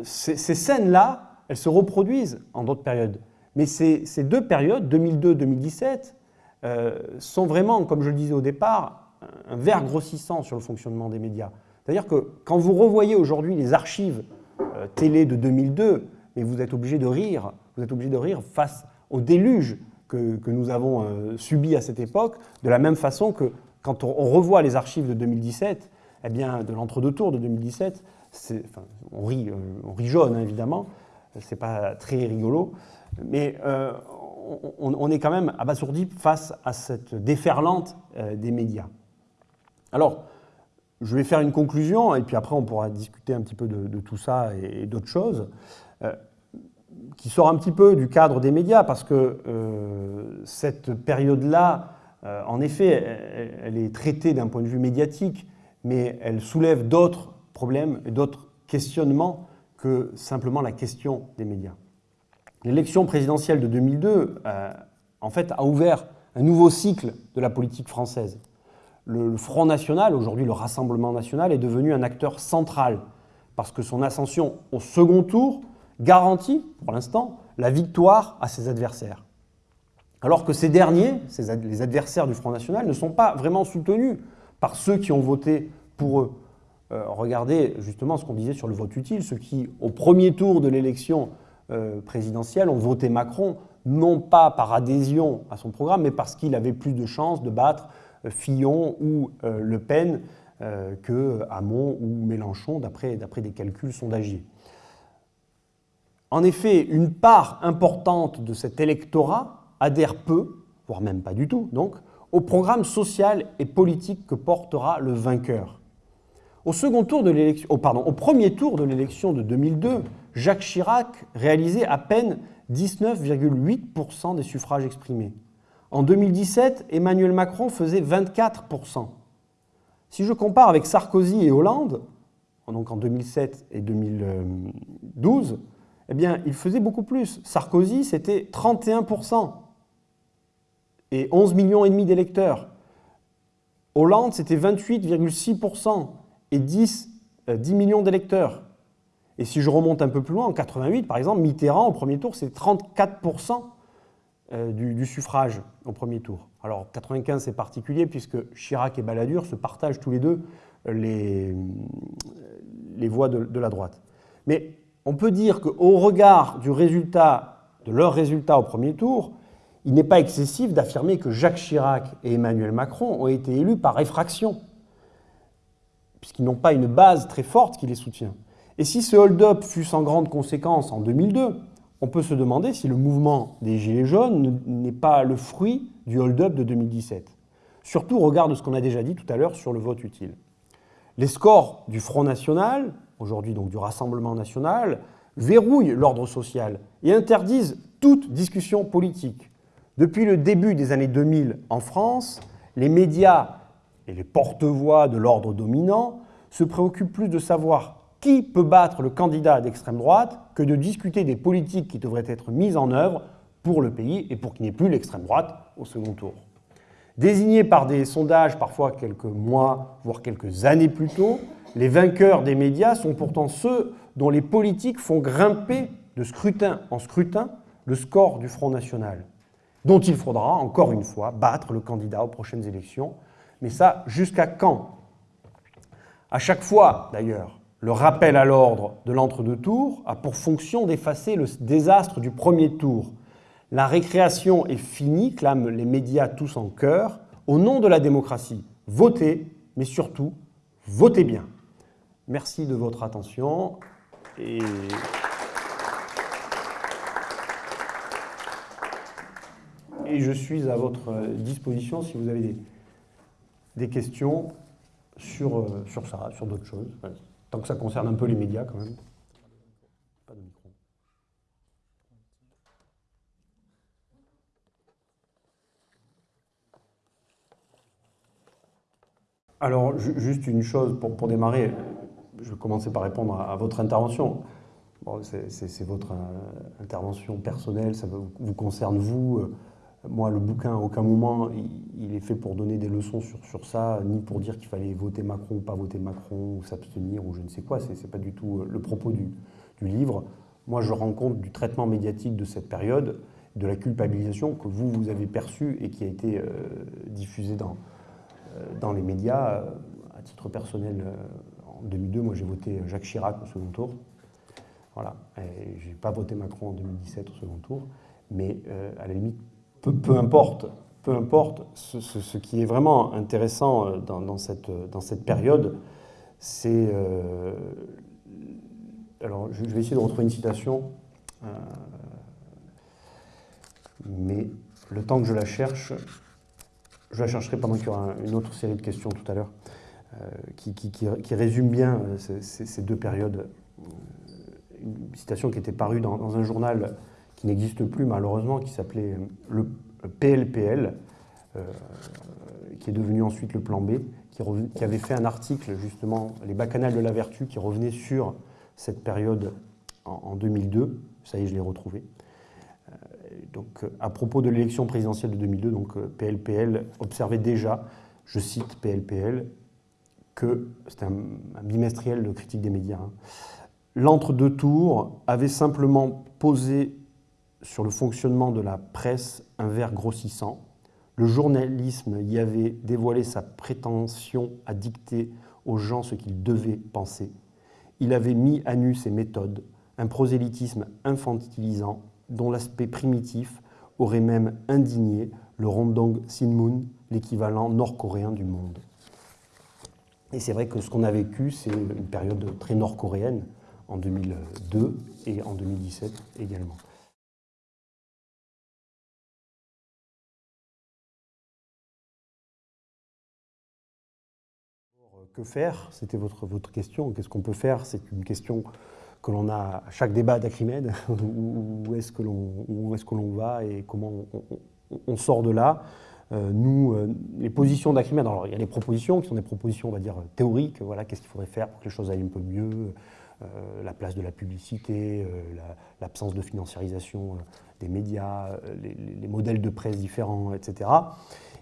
Ces, scènes-là, elles se reproduisent en d'autres périodes. Mais ces, deux périodes, 2002-2017, sont vraiment, comme je le disais au départ, un verre grossissant sur le fonctionnement des médias. C'est-à-dire que quand vous revoyez aujourd'hui les archives euh, télé de 2002, mais vous êtes obligé de rire, vous êtes obligé de rire face au déluge que, nous avons euh, subi à cette époque, de la même façon que quand on, revoit les archives de 2017, eh bien, de l'entre-deux tours de 2017, on, rit, euh, on rit jaune hein, évidemment, c'est pas très rigolo, mais on, on, est quand même abasourdi face à cette déferlante des médias. Alors, je vais faire une conclusion et puis après on pourra discuter un petit peu de, tout ça et, d'autres choses, euh, qui sort un petit peu du cadre des médias parce que euh, cette période-là, euh, en effet, elle, est traitée d'un point de vue médiatique, mais elle soulève d'autres problèmes et d'autres questionnements que simplement la question des médias. L'élection présidentielle de 2002, en fait, a ouvert un nouveau cycle de la politique française le, Front National, aujourd'hui le Rassemblement National, est devenu un acteur central parce que son ascension au second tour garantit, pour l'instant, la victoire à ses adversaires. Alors que ces derniers, les adversaires du Front National, ne sont pas vraiment soutenus par ceux qui ont voté pour eux. Euh, regardez justement ce qu'on disait sur le vote utile, ceux qui, au premier tour de l'élection euh, présidentielle, ont voté Macron, non pas par adhésion à son programme, mais parce qu'il avait plus de chances de battre Fillon ou euh, Le Pen euh, que Hamon ou Mélenchon, d'après des calculs sondagiers. En effet, une part importante de cet électorat adhère peu, voire même pas du tout, donc, au programme social et politique que portera le vainqueur. Au, oh, premier tour de l'élection de 2002, Jacques Chirac réalisait à peine 19,8% des suffrages exprimés. En 2017, Emmanuel Macron faisait 24%. Si je compare avec Sarkozy et Hollande, en 2007 et 2012, eh bien, il faisait beaucoup plus. Sarkozy, c'était 31% et 11 millions et demi d'électeurs. Hollande, c'était 28,6% et 10, 10 euh, millions d'électeurs. Et si je remonte un peu plus loin, en 88, par exemple, Mitterrand, au premier tour, c'est 34% euh, du, suffrage au premier tour. Alors 95 c'est particulier puisque Chirac et Balladur se partagent tous les deux euh, les, les voix de, la droite. Mais on peut dire qu'au regard du résultat, de leur résultat au premier tour, il n'est pas excessif d'affirmer que Jacques Chirac et Emmanuel Macron ont été élus par effraction, puisqu'ils n'ont pas une base très forte qui les soutient. Et si ce hold-up fut sans grande conséquence en 2002, on peut se demander si le mouvement des Gilets jaunes n'est pas le fruit du hold-up de 2017. surtout au regard de ce qu'on a déjà dit tout à l'heure sur le vote utile. Les scores du Front National, aujourd'hui donc du Rassemblement National, verrouillent l'ordre social et interdisent toute discussion politique. Depuis le début des années 2000 en France, les médias et les porte-voix de l'ordre dominant se préoccupent plus de savoir qui peut battre le candidat d'extrême droite que de discuter des politiques qui devraient être mises en œuvre pour le pays et pour qu'il n'y ait plus l'extrême droite au second tour. Désignés par des sondages parfois quelques mois, voire quelques années plus tôt, les vainqueurs des médias sont pourtant ceux dont les politiques font grimper de scrutin en scrutin le score du Front National, dont il faudra, encore une fois, battre le candidat aux prochaines élections. Mais ça, jusqu'à quand? À chaque fois, d'ailleurs, le rappel à l'ordre de l'entre-deux tours a pour fonction d'effacer le désastre du premier tour. La récréation est finie, clament les médias tous en chœur, au nom de la démocratie. Votez, mais surtout, votez bien. Merci de votre attention. Et... et je suis à votre disposition si vous avez des, des questions sur, euh, sur ça, sur d'autres choses. Tant que ça concerne un peu les médias quand même. Pas de micro. Alors, juste une chose pour, pour, démarrer, je vais commencer par répondre à, à votre intervention. Bon, C'est votre euh, intervention personnelle, ça vous concerne vous. Moi, le bouquin, à aucun moment, il, est fait pour donner des leçons sur, sur ça, ni pour dire qu'il fallait voter Macron ou pas voter Macron, ou s'abstenir, ou je ne sais quoi. Ce n'est pas du tout euh, le propos du, livre. Moi, je rends compte du traitement médiatique de cette période, de la culpabilisation que vous, vous avez perçue et qui a été euh, diffusée dans, euh, dans les médias. À titre personnel, en 2002, moi, j'ai voté Jacques Chirac au second tour. Voilà. Je n'ai pas voté Macron en 2017 au second tour. Mais à la limite, peu, importe, peu importe ce, qui est vraiment intéressant euh, dans, dans, cette, période, c'est... Euh, alors, je, vais essayer de retrouver une citation, euh, mais le temps que je la cherche, je la chercherai pendant qu'il y aura une autre série de questions tout à l'heure, euh, qui, résume bien euh, ces, deux périodes. Une citation qui était parue dans un journal qui n'existe plus malheureusement, qui s'appelait le PLPL, euh, qui est devenu ensuite le plan B, qui, avait fait un article justement, les bacchanales de la vertu, qui revenait sur cette période en, en 2002. Ça y est, je l'ai retrouvé. Euh, donc, à propos de l'élection présidentielle de 2002, donc PLPL observait déjà, je cite PLPL, que c'était un, un, bimestriel de critique des médias. Hein, L'entre-deux tours avait simplement posé sur le fonctionnement de la presse un verre grossissant. Le journalisme y avait dévoilé sa prétention à dicter aux gens ce qu'ils devaient penser. Il avait mis à nu ses méthodes, un prosélytisme infantilisant dont l'aspect primitif aurait même indigné le Rondong Sinmun, l'équivalent nord-coréen du monde. Et c'est vrai que ce qu'on a vécu, c'est une période très nord-coréenne en 2002 et en 2017 également. Que faire? C'était votre, votre question. Qu'est-ce qu'on peut faire? C'est une question que l'on a à chaque débat d'Acrimède. où est-ce que l'on est, va et comment on, sort de là? Euh, nous, euh, les positions d'Acrimède, alors il y a les propositions qui sont des propositions, on va dire, théoriques, voilà, qu'est-ce qu'il faudrait faire pour que les choses aillent un peu mieux, euh, la place de la publicité, l'absence la, de financiarisation des médias, les, modèles de presse différents, etc.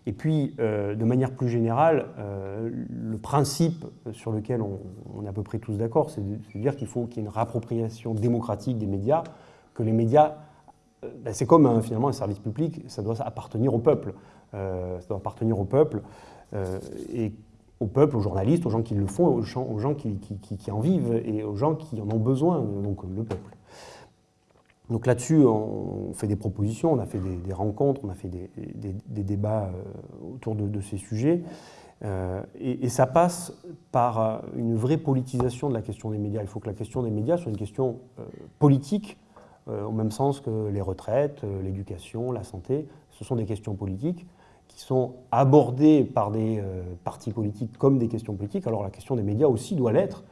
Et puis, euh, de manière plus générale, euh, le principe sur lequel on, est à peu près tous d'accord, c'est de, dire qu'il faut qu'il y ait une réappropriation démocratique des médias, que les médias, euh, ben c'est comme un, finalement un service public, ça doit appartenir au peuple. Ça doit appartenir au peuple, et au peuple, aux journalistes, aux gens qui le font, aux gens, qui, en vivent, et aux gens qui en ont besoin, donc le peuple. Donc là-dessus, on fait des propositions, on a fait des, rencontres, on a fait des, débats euh, autour de, ces sujets. Euh, et, ça passe par euh, une vraie politisation de la question des médias. Il faut que la question des médias soit une question politique, au même sens que les retraites, l'éducation, la santé. Ce sont des questions politiques. qui sont abordées par des partis politiques comme des questions politiques, alors la question des médias aussi doit l'être.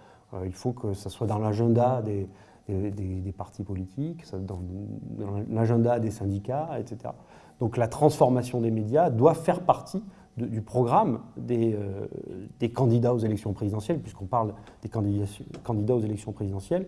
il faut que ça soit dans l'agenda des, des, partis politiques, dans, l'agenda des syndicats, etc. Donc la transformation des médias doit faire partie du programme des, des, candidats aux élections présidentielles, puisqu'on parle des candidats aux élections présidentielles,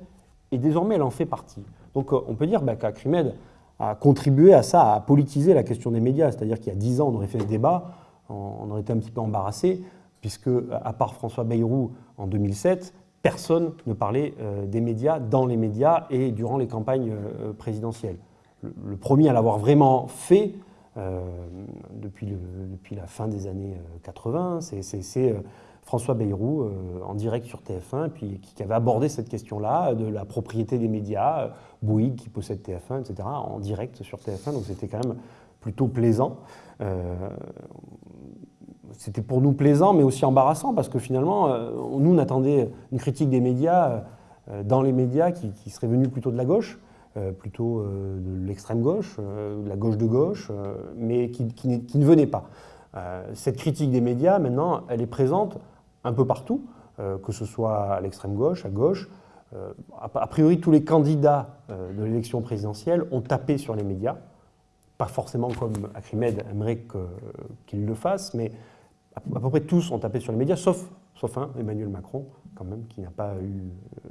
et désormais elle en fait partie. Donc on peut dire bah, qu'Acrimed a contribué à ça, à politiser la question des médias, c'est-à-dire qu'il y a dix ans on aurait fait ce débat, on aurait été un petit peu embarrassé, puisque à part François Bayrou en 2007, personne ne parlait euh, des médias dans les médias et durant les campagnes euh, présidentielles. Le, premier à l'avoir vraiment fait, euh, depuis, la fin des années 80, c'est François Bayrou en direct sur TF1, puis qui, avait abordé cette question-là de la propriété des médias, Bouygues qui possède TF1, etc., en direct sur TF1, donc c'était quand même plutôt plaisant c'était pour nous plaisant, mais aussi embarrassant, parce que finalement, euh, nous, on attendait une critique des médias, euh, dans les médias, qui, serait venue plutôt de la gauche, euh, plutôt de l'extrême gauche, de la gauche de gauche, mais qui, ne venait pas. cette critique des médias, maintenant, elle est présente un peu partout, que ce soit à l'extrême gauche, à gauche. a priori, tous les candidats de l'élection présidentielle ont tapé sur les médias, pas forcément comme Acrimed aimerait qu'il le fasse, mais à peu près tous ont tapé sur les médias, sauf, sauf un, Emmanuel Macron, quand même, qui n'a pas eu euh,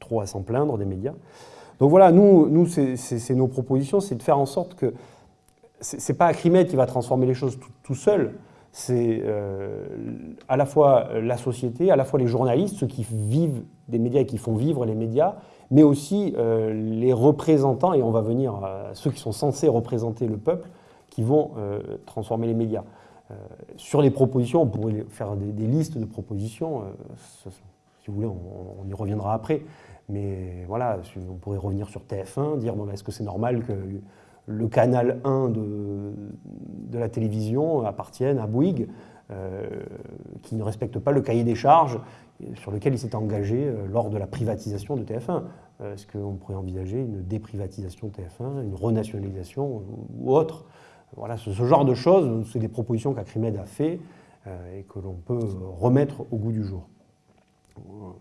trop à s'en plaindre des médias. Donc voilà, nous, nous c'est nos propositions, c'est de faire en sorte que c'est pas Acrimed qui va transformer les choses tout, seul, c'est euh, à la fois la société, à la fois les journalistes, ceux qui vivent des médias et qui font vivre les médias, mais aussi euh, les représentants, et on va venir à ceux qui sont censés représenter le peuple, qui vont transformer les médias. Euh, sur les propositions, on pourrait faire des, listes de propositions. Euh, si vous voulez, on, y reviendra après. Mais voilà, on pourrait revenir sur TF1, dire bon, est-ce que c'est normal que le canal 1 de, de la télévision appartienne à Bouygues, euh, qui ne respecte pas le cahier des charges sur lequel il s'est engagé lors de la privatisation de TF1. Est-ce qu'on pourrait envisager une déprivatisation de TF1, une renationalisation ou autre? Voilà, ce, genre de choses, c'est des propositions qu'Acrimed a fait euh, et que l'on peut remettre au goût du jour.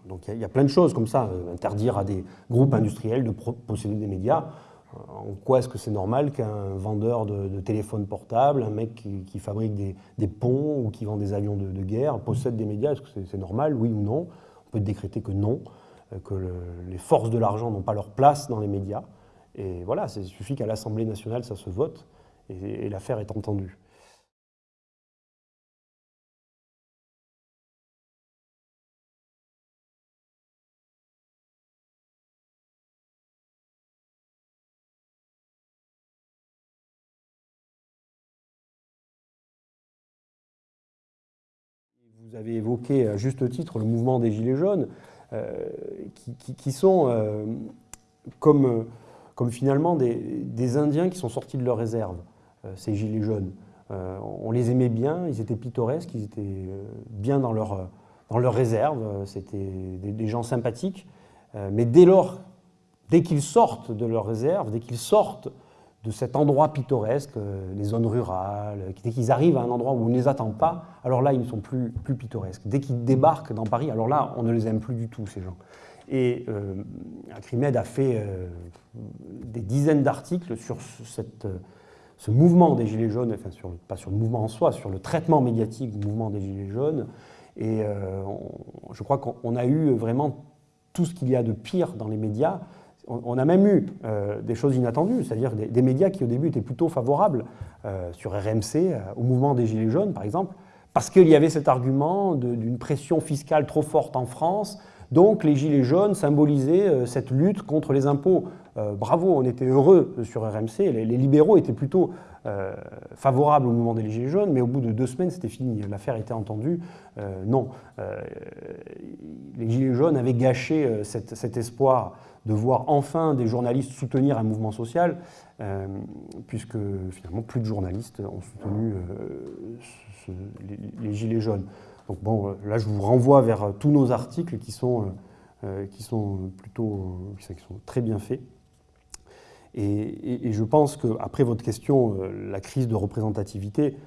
Donc il y, a plein de choses comme ça, euh, interdire à des groupes industriels de posséder des médias. Euh, en quoi est-ce que c'est normal qu'un vendeur de, téléphone portable, un mec qui, fabrique des, ponts ou qui vend des avions de, guerre possède des médias? Est-ce que c'est normal, oui ou non? On peut décréter que non, que les forces de l'argent n'ont pas leur place dans les médias. Et voilà, il suffit qu'à l'Assemblée nationale ça se vote et, l'affaire est entendue. Vous avez évoqué à juste titre le mouvement des Gilets jaunes, euh, qui, sont euh, comme, finalement des, des, Indiens qui sont sortis de leur réserve. Euh, ces gilets jaunes. Euh, on les aimait bien, ils étaient pittoresques, ils étaient euh, bien dans leur, dans leur réserve, c'était des, gens sympathiques. mais dès lors, dès qu'ils sortent de leur réserve, dès qu'ils sortent de cet endroit pittoresque, les zones rurales, dès qu'ils arrivent à un endroit où on ne les attend pas, alors là, ils ne sont plus, plus pittoresques. Dès qu'ils débarquent dans Paris, alors là, on ne les aime plus du tout, ces gens. Et euh, Acrimed a fait des dizaines d'articles sur cette, ce mouvement des Gilets jaunes, enfin pas sur le mouvement en soi, sur le traitement médiatique du mouvement des Gilets jaunes. Et euh, je crois qu'on a eu vraiment tout ce qu'il y a de pire dans les médias. On, a même eu euh, des choses inattendues, c'est-à-dire des, médias qui au début étaient plutôt favorables euh, sur RMC au mouvement des Gilets jaunes, par exemple, parce qu'il y avait cet argument d'une pression fiscale trop forte en France. Donc les Gilets jaunes symbolisaient cette lutte contre les impôts. Euh, bravo, on était heureux sur RMC, les, libéraux étaient plutôt euh, favorables au mouvement des Gilets jaunes, mais au bout de deux semaines, c'était fini, l'affaire était entendue. Euh, non, les Gilets jaunes avaient gâché cet, espoir de voir enfin des journalistes soutenir un mouvement social, puisque finalement plus de journalistes ont soutenu les, Gilets jaunes. Donc bon, là je vous renvoie vers tous nos articles qui sont, plutôt qui sont très bien faits. Et, je pense qu'après votre question, euh, la crise de représentativité,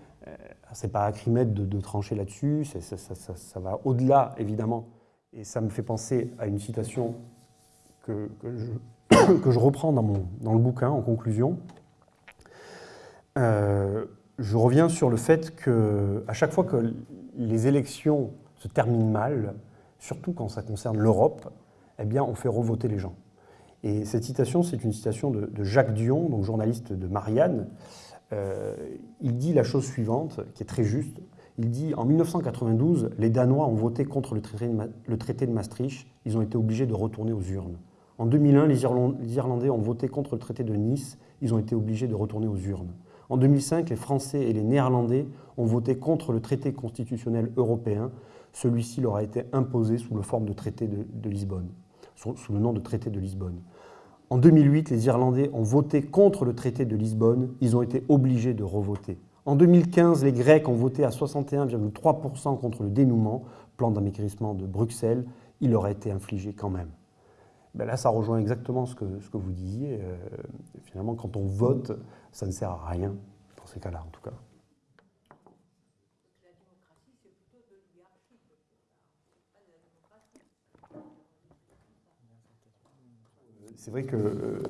c'est pas Acrimède de, de trancher là-dessus, ça, va au-delà, évidemment. Et ça me fait penser à une citation que, je, reprends dans, mon, le bouquin, en conclusion. Euh, je reviens sur le fait que à chaque fois que les élections se terminent mal, surtout quand ça concerne l'Europe, eh on fait revoter les gens. Et cette citation, c'est une citation de, Jacques Dion, donc journaliste de Marianne, euh, il dit la chose suivante, qui est très juste. Il dit en 1992, les Danois ont voté contre le traité, de, le traité de Maastricht. Ils ont été obligés de retourner aux urnes. En 2001, les, Irlandais ont voté contre le traité de Nice. Ils ont été obligés de retourner aux urnes. En 2005, les Français et les Néerlandais ont voté contre le traité constitutionnel européen. Celui-ci leur a été imposé sous la forme de traité de, Lisbonne, sous, le nom de traité de Lisbonne. En 2008, les Irlandais ont voté contre le traité de Lisbonne. Ils ont été obligés de revoter. En 2015, les Grecs ont voté à 61,3% contre le dénouement, plan d'amaigrissement de Bruxelles. Il leur a été infligé quand même. Ben là, ça rejoint exactement ce que, ce que vous disiez. Euh, finalement, quand on vote, ça ne sert à rien, dans ces cas-là en tout cas. C'est vrai que euh,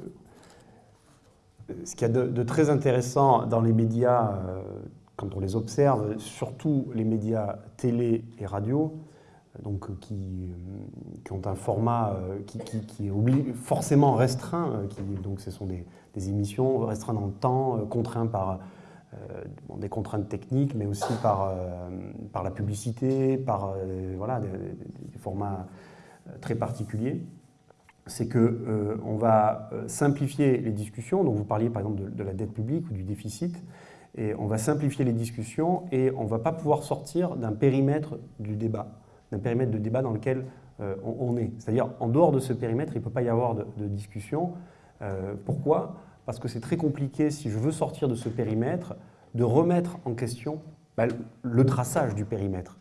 ce qu'il y a de, très intéressant dans les médias, euh, quand on les observe, surtout les médias télé et radio, donc, euh, qui, ont un format qui, est forcément restreint, qui, donc ce sont des, émissions restreintes dans le temps, contraintes par des contraintes techniques, mais aussi par, par la publicité, par voilà, des formats très particuliers c'est qu'on euh, va euh, simplifier les discussions. Donc vous parliez par exemple de, la dette publique ou du déficit. Et on va simplifier les discussions et on ne va pas pouvoir sortir d'un périmètre du débat, d'un périmètre de débat dans lequel euh, on, est. C'est-à-dire, en dehors de ce périmètre, il ne peut pas y avoir de, discussion. pourquoi? Parce que c'est très compliqué, si je veux sortir de ce périmètre, de remettre en question bah, le traçage du périmètre.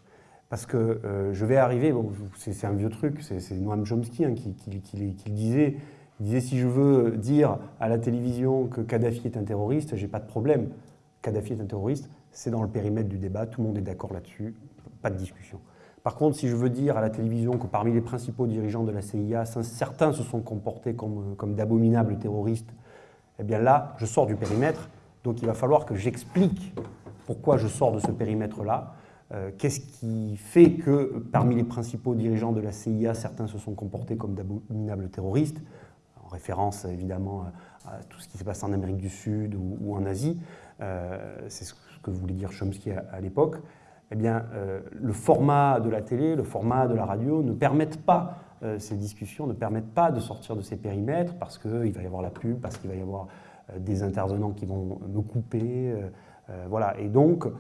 Parce que euh, je vais arriver, c'est un vieux truc, c'est Noam Chomsky hein, qui, le disait. Il disait si je veux dire à la télévision que Kadhafi est un terroriste, j'ai pas de problème. Kadhafi est un terroriste, c'est dans le périmètre du débat, tout le monde est d'accord là-dessus, pas de discussion. Par contre, si je veux dire à la télévision que parmi les principaux dirigeants de la CIA, certains se sont comportés comme, d'abominables terroristes, eh bien là, je sors du périmètre, donc il va falloir que j'explique pourquoi je sors de ce périmètre-là, qu'est-ce qui fait que parmi les principaux dirigeants de la CIA, certains se sont comportés comme d'abominables terroristes, en référence évidemment à tout ce qui s'est passé en Amérique du Sud ou, en Asie, euh, c'est ce que voulait dire Chomsky à, l'époque, eh bien, euh, le format de la télé, le format de la radio ne permettent pas, ces discussions ne permettent pas de sortir de ces périmètres parce qu'il va y avoir la pub, parce qu'il va y avoir des intervenants qui vont me couper, voilà. Et donc, euh,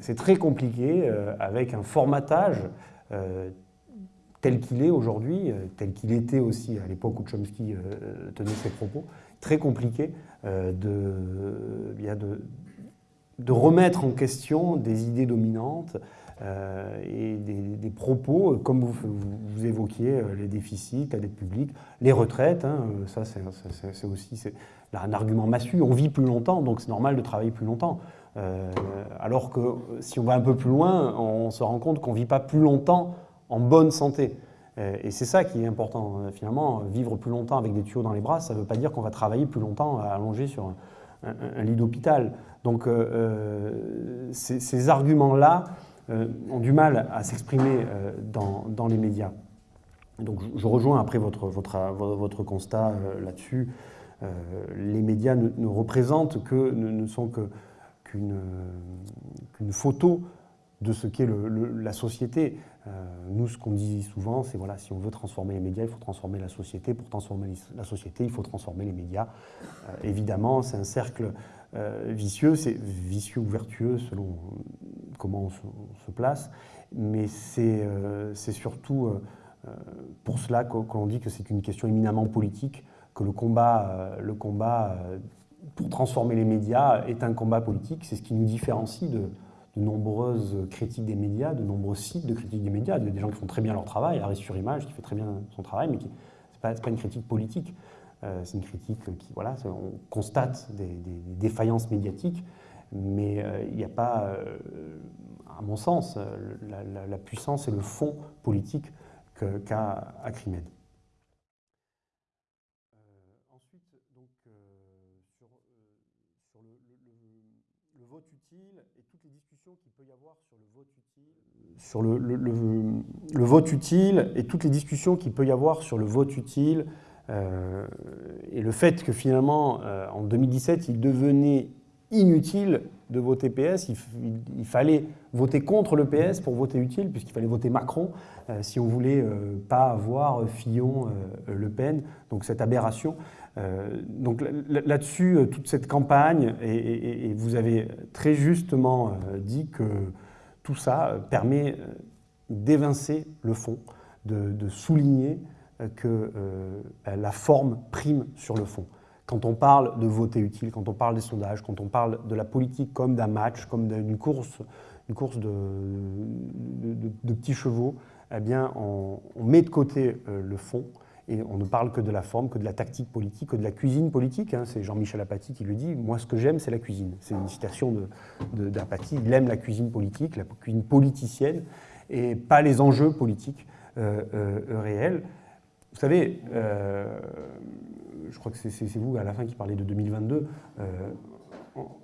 c'est très compliqué euh, avec un formatage euh, tel qu'il est aujourd'hui, tel qu'il était aussi à l'époque où Chomsky tenait ses propos, très compliqué de, de, de, remettre en question des idées dominantes et des, propos, comme vous, vous, évoquiez, les déficits, la dette publique, les retraites, hein, ça c'est aussi un argument massu, on vit plus longtemps, donc c'est normal de travailler plus longtemps. Euh, alors que si on va un peu plus loin, on se rend compte qu'on ne vit pas plus longtemps en bonne santé. Euh, et c'est ça qui est important. Euh, finalement, vivre plus longtemps avec des tuyaux dans les bras, ça ne veut pas dire qu'on va travailler plus longtemps allongé sur un, lit d'hôpital. Donc ces, arguments-là ont du mal à s'exprimer dans, les médias. Donc je, rejoins après votre, votre, votre constat là-dessus. les médias ne, représentent que, ne sont que qu'une photo de ce qu'est la société. Euh, nous, ce qu'on dit souvent, c'est voilà, si on veut transformer les médias, il faut transformer la société. Pour transformer la société, il faut transformer les médias. Euh, évidemment, c'est un cercle euh, vicieux, c'est vicieux ou vertueux selon comment on se, place, mais c'est surtout pour cela qu'on dit que c'est une question éminemment politique, que le combat, le combat pour transformer les médias est un combat politique. C'est ce qui nous différencie de, nombreuses critiques des médias, de nombreux sites de critiques des médias. Des gens qui font très bien leur travail, Arrêt sur Image qui fait très bien son travail, mais ce n'est pas, une critique politique. Euh, c'est une critique qui, voilà, on constate des, défaillances médiatiques. Mais il n'y a pas, à mon sens, la, puissance et le fond politique qu'a Acrimed. Sur le, le, vote utile et toutes les discussions qu'il peut y avoir sur le vote utile euh, et le fait que finalement, euh, en 2017, il devenait inutile de voter PS, il, fallait voter contre le PS pour voter utile, puisqu'il fallait voter Macron euh, si on voulait pas avoir Fillon, Le Pen, donc cette aberration. Donc là-dessus, toute cette campagne, et, vous avez très justement dit que tout ça euh, permet euh, d'évincer le fond, de, souligner euh, que la forme prime sur le fond. Quand on parle de voter utile, quand on parle des sondages, quand on parle de la politique comme d'un match, comme d'une course, une course de, petits chevaux, eh bien, on met de côté le fond et on ne parle que de la forme, que de la tactique politique, que de la cuisine politique. Hein. C'est Jean-Michel Apathy qui le dit. Moi, ce que j'aime, c'est la cuisine. C'est une citation d'Apathy. Il aime la cuisine politique, la cuisine politicienne, et pas les enjeux politiques euh, euh, réels. Vous savez, euh, je crois que c'est vous à la fin qui parlez de 2022.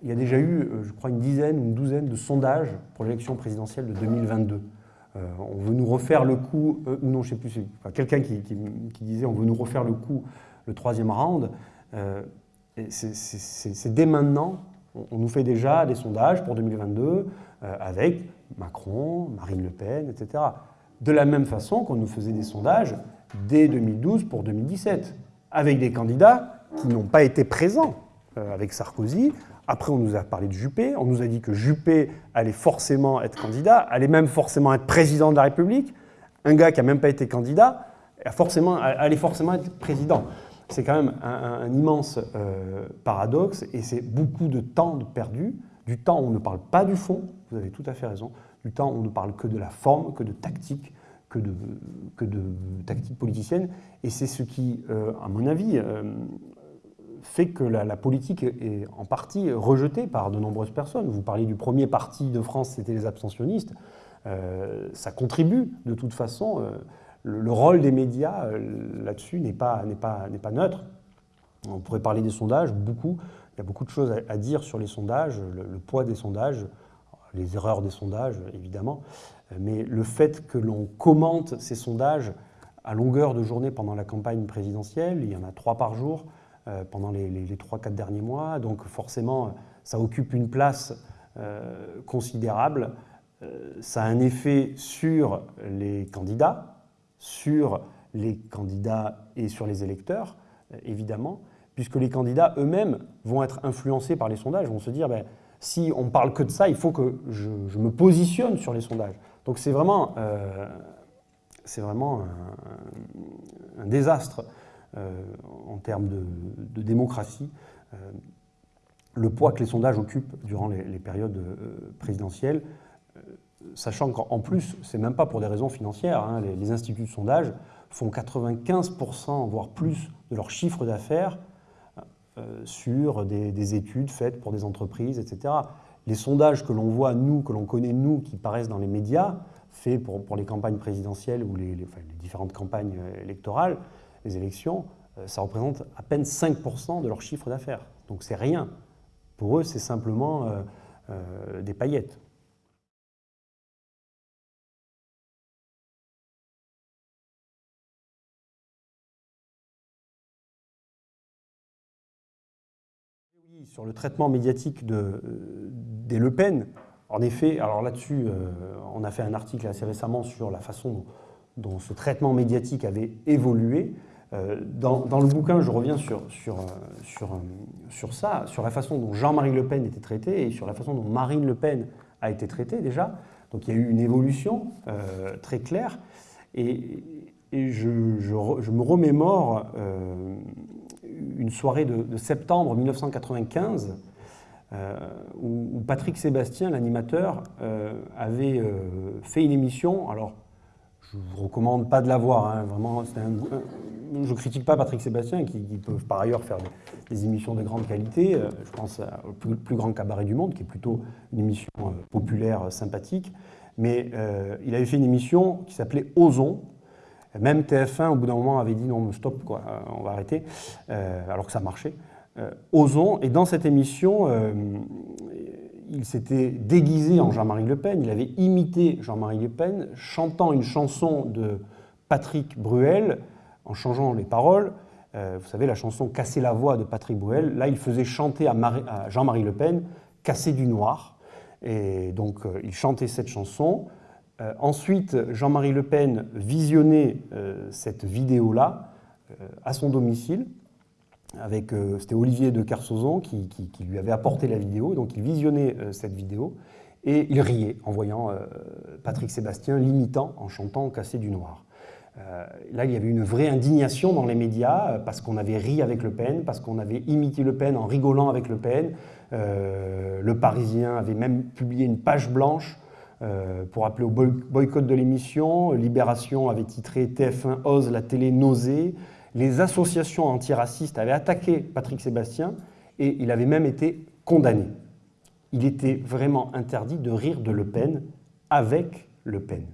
il y a déjà eu, je crois, une dizaine une douzaine de sondages pour l'élection présidentielle de 2022. Euh, on veut nous refaire le coup, euh, ou non, je ne sais plus, quelqu'un qui, disait on veut nous refaire le coup le troisième round. Euh, c'est dès maintenant, on, nous fait déjà des sondages pour 2022 avec Macron, Marine Le Pen, etc. De la même façon qu'on nous faisait des sondages dès 2012 pour 2017, avec des candidats qui n'ont pas été présents, avec Sarkozy, après, on nous a parlé de Juppé, on nous a dit que Juppé allait forcément être candidat, allait même forcément être président de la République. Un gars qui n'a même pas été candidat forcément, allait forcément être président. C'est quand même un, immense euh, paradoxe et c'est beaucoup de temps perdu, du temps où on ne parle pas du fond, vous avez tout à fait raison, du temps où on ne parle que de la forme, que de tactique, que de, que de tactique politicienne. Et c'est ce qui, euh, à mon avis, euh, fait que la, politique est en partie rejetée par de nombreuses personnes. Vous parliez du premier parti de France, c'était les abstentionnistes. Euh, ça contribue de toute façon. Euh, le, rôle des médias euh, là-dessus n'est pas, pas, pas neutre. On pourrait parler des sondages, beaucoup. Il y a beaucoup de choses à, dire sur les sondages, le, poids des sondages, les erreurs des sondages, évidemment. Mais le fait que l'on commente ces sondages à longueur de journée pendant la campagne présidentielle, il y en a trois par jour, pendant les, les, 3-4 derniers mois. Donc forcément, ça occupe une place euh, considérable. Euh, ça a un effet sur les candidats, sur les candidats et sur les électeurs, évidemment, puisque les candidats eux-mêmes vont être influencés par les sondages, vont se dire, ben, si on parle que de ça, il faut que je, me positionne sur les sondages. Donc c'est vraiment, vraiment un désastre euh, en termes de, démocratie, euh, le poids que les sondages occupent durant les, périodes euh, présidentielles, sachant qu'en plus, c'est même pas pour des raisons financières, hein, les, instituts de sondage font 95%, voire plus, de leur chiffre d'affaires sur des, études faites pour des entreprises, etc. Les sondages que l'on voit, nous, que l'on connaît, nous, qui paraissent dans les médias, faits pour, les campagnes présidentielles ou les différentes campagnes électorales, les élections, euh, ça représente à peine 5% de leur chiffre d'affaires. Donc c'est rien. Pour eux, c'est simplement euh, euh, des paillettes. Sur le traitement médiatique de, des Le Pen, en effet, alors là-dessus, on a fait un article assez récemment sur la façon dont ce traitement médiatique avait évolué. Euh, dans, le bouquin, je reviens sur, sur, sur, sur ça, sur la façon dont Jean-Marie Le Pen était traité et sur la façon dont Marine Le Pen a été traitée déjà. Donc il y a eu une évolution euh, très claire. Et, je, me remémore euh, une soirée de, septembre 1995 où, Patrick Sébastien, l'animateur, avait fait une émission. Alors, je vous recommande pas de la voir. Hein. Vraiment, je critique pas Patrick Sébastien, qui, peuvent par ailleurs faire des, émissions de grande qualité. Euh, je pense au plus, grand cabaret du monde, qui est plutôt une émission euh, populaire, sympathique. Mais il avait fait une émission qui s'appelait Ozon. Même TF1, au bout d'un moment, avait dit non, stop, quoi, on va arrêter, alors que ça marchait. Ozon, et dans cette émission, il s'était déguisé en Jean-Marie Le Pen, il avait imité Jean-Marie Le Pen, chantant une chanson de Patrick Bruel, en changeant les paroles. Euh, vous savez, la chanson Casser la voix de Patrick Bruel, là, il faisait chanter à, Jean-Marie Le Pen Casser du noir. Et donc, euh, il chantait cette chanson. Euh, ensuite, Jean-Marie Le Pen visionnait cette vidéo-là à son domicile euh, c'était Olivier de Carsozon qui, lui avait apporté la vidéo, donc il visionnait euh, cette vidéo et il riait en voyant euh, Patrick Sébastien l'imitant en chantant Cassé du Noir. là, il y avait une vraie indignation dans les médias parce qu'on avait ri avec Le Pen, parce qu'on avait imité Le Pen en rigolant avec Le Pen. le Parisien avait même publié une page blanche pour appeler au boycott de l'émission. Libération avait titré TF1 ose la télé nausée les associations antiracistes avaient attaqué Patrick Sébastien et il avait même été condamné. Il était vraiment interdit de rire de Le Pen avec Le Pen.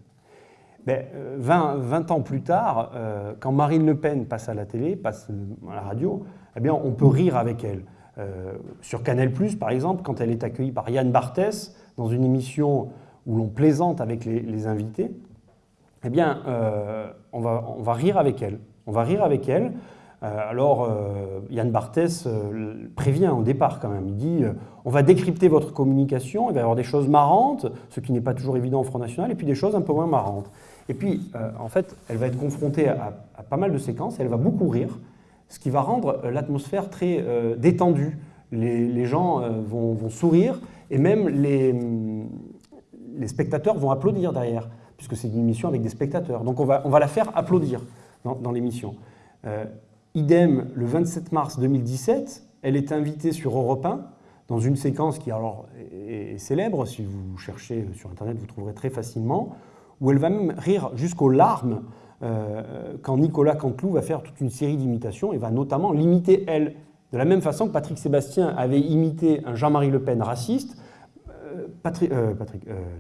20, 20, ans plus tard, euh, quand Marine Le Pen passe à la télé, passe à la radio, eh bien, on peut rire avec elle. Euh, sur Canal+, par exemple, quand elle est accueillie par Yann Barthès dans une émission où l'on plaisante avec les, invités, eh bien, euh, on va rire avec elle. On va rire avec elle. Euh, alors, euh, Yann Barthès euh, prévient au départ quand même. Il dit on va décrypter votre communication, il va y avoir des choses marrantes, ce qui n'est pas toujours évident au Front National, et puis des choses un peu moins marrantes. Et puis, en fait, elle va être confrontée à, pas mal de séquences, elle va beaucoup rire, ce qui va rendre l'atmosphère très détendue. Les, gens vont, sourire, et même les, les spectateurs vont applaudir derrière, puisque c'est une émission avec des spectateurs. Donc on va, on va la faire applaudir dans, l'émission. Euh, idem, le 27 mars 2017, elle est invitée sur Europe 1 dans une séquence qui alors est, célèbre, si vous cherchez sur Internet, vous trouverez très facilement, où elle va même rire jusqu'aux larmes euh, quand Nicolas Canteloup va faire toute une série d'imitations et va notamment l'imiter elle. De la même façon que Patrick Sébastien avait imité un Jean-Marie Le Pen raciste, euh,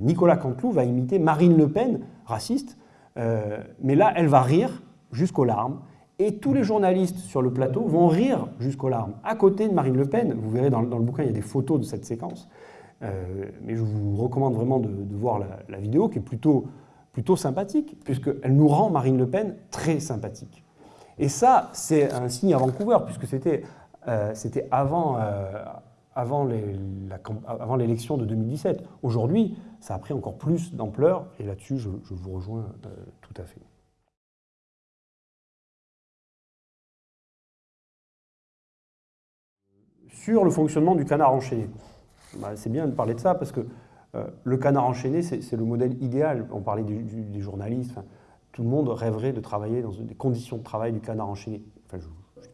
Nicolas Canteloup va imiter Marine Le Pen raciste, mais là, elle va rire jusqu'aux larmes, et tous les journalistes sur le plateau vont rire jusqu'aux larmes, à côté de Marine Le Pen. Vous verrez dans, le bouquin, il y a des photos de cette séquence. Euh, mais je vous recommande vraiment de, voir la, vidéo, qui est plutôt, plutôt sympathique, puisqu'elle nous rend Marine Le Pen très sympathique. Et ça, c'est un signe à Vancouver, puisque c'était euh, avant, euh, avant l'élection de 2017. Aujourd'hui, ça a pris encore plus d'ampleur, et là-dessus, je, je, vous rejoins tout à fait. Sur le fonctionnement du canard enchaîné. Bah, c'est bien de parler de ça parce que euh, le canard enchaîné, c'est le modèle idéal. On parlait des journalistes. tout le monde rêverait de travailler dans des conditions de travail du canard enchaîné. je ne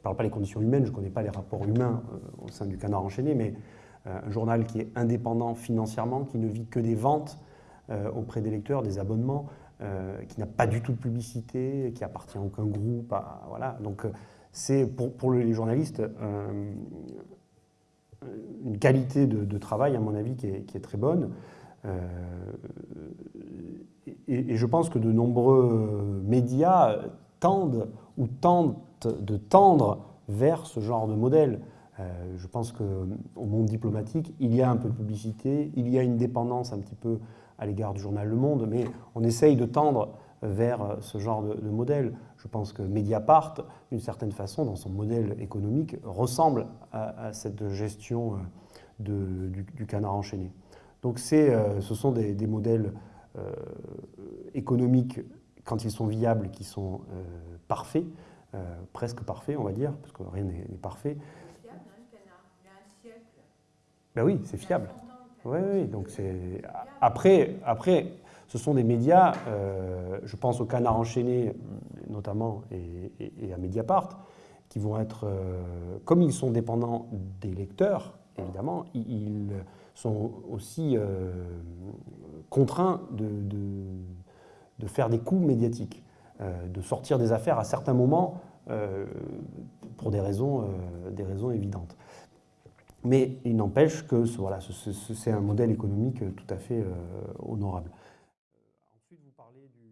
parle pas des conditions humaines, je ne connais pas les rapports humains euh, au sein du canard enchaîné, mais euh, un journal qui est indépendant financièrement, qui ne vit que des ventes auprès des lecteurs, des abonnements, qui n'a pas du tout de publicité, qui appartient à aucun groupe. voilà. Donc c'est pour, les journalistes une qualité de, travail, à mon avis, qui est, très bonne. Euh, et, je pense que de nombreux médias tendent ou tentent de tendre vers ce genre de modèle. Euh, je pense qu'au monde diplomatique, il y a un peu de publicité, il y a une dépendance un petit peu à l'égard du journal Le Monde, mais on essaye de tendre vers ce genre de modèle. Je pense que Mediapart, d'une certaine façon, dans son modèle économique, ressemble à, cette gestion euh, du, canard enchaîné. Donc euh, ce sont des, modèles euh, économiques, quand ils sont viables, qui sont parfaits, presque parfaits, on va dire, parce que rien n'est parfait. C'est fiable, hein, le canard. Il y a un siècle. Ben oui, c'est fiable. Oui, oui, donc c'est... Après, après, ce sont des médias, euh, je pense au Canard enchaîné notamment et, à Mediapart, qui vont être, euh, comme ils sont dépendants des lecteurs, évidemment, ils sont aussi euh, contraints de, faire des coups médiatiques, de sortir des affaires à certains moments pour des raisons, des raisons évidentes. Mais il n'empêche que voilà, c'est un modèle économique tout à fait honorable. Ensuite, vous parlez du...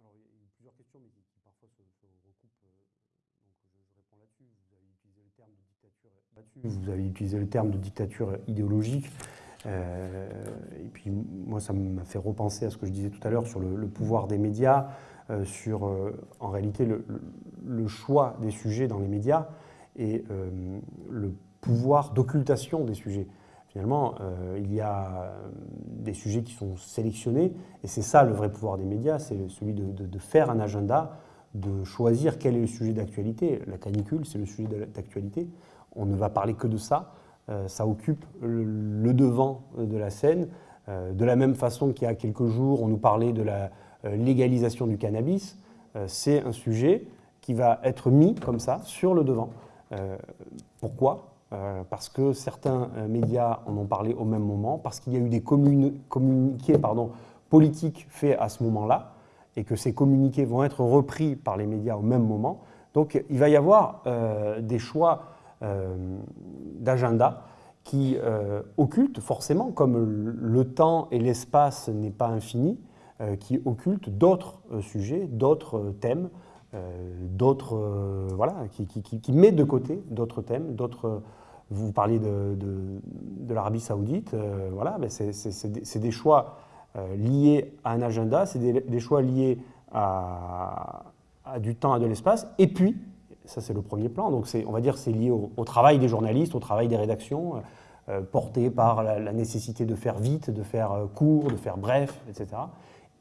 Alors, il y a plusieurs questions, mais qui, parfois se, recoupent. Donc, je, réponds là-dessus. Vous avez utilisé le terme de dictature, vous avez utilisé le terme de dictature idéologique. Euh, et puis moi, ça m'a fait repenser à ce que je disais tout à l'heure sur le, pouvoir des médias, euh, sur euh, en réalité le, choix des sujets dans les médias et le pouvoir d'occultation des sujets. Finalement, il y a des sujets qui sont sélectionnés et c'est ça le vrai pouvoir des médias, c'est celui de, faire un agenda, de choisir quel est le sujet d'actualité. La canicule, c'est le sujet d'actualité. On ne va parler que de ça. Euh, ça occupe le devant de la scène. Euh, de la même façon qu'il y a quelques jours, on nous parlait de la euh, légalisation du cannabis, c'est un sujet qui va être mis comme ça sur le devant. pourquoi? Parce que certains médias en ont parlé au même moment, parce qu'il y a eu des communiqués politiques faits à ce moment-là, et que ces communiqués vont être repris par les médias au même moment. Donc il va y avoir des choix euh, d'agenda qui euh, occulte forcément, comme le temps et l'espace n'est pas infini, euh, qui occulte d'autres sujets, d'autres thèmes, d'autres voilà, qui, qui, met de côté d'autres thèmes, d'autres. Vous parliez de, l'Arabie Saoudite, voilà, c'est des choix liés à un agenda, c'est des, choix liés à, du temps et de l'espace, et puis ça, c'est le premier plan. Donc, on va dire c'est lié au, travail des journalistes, au travail des rédactions, euh, porté par la, nécessité de faire vite, de faire euh, court, de faire bref, etc.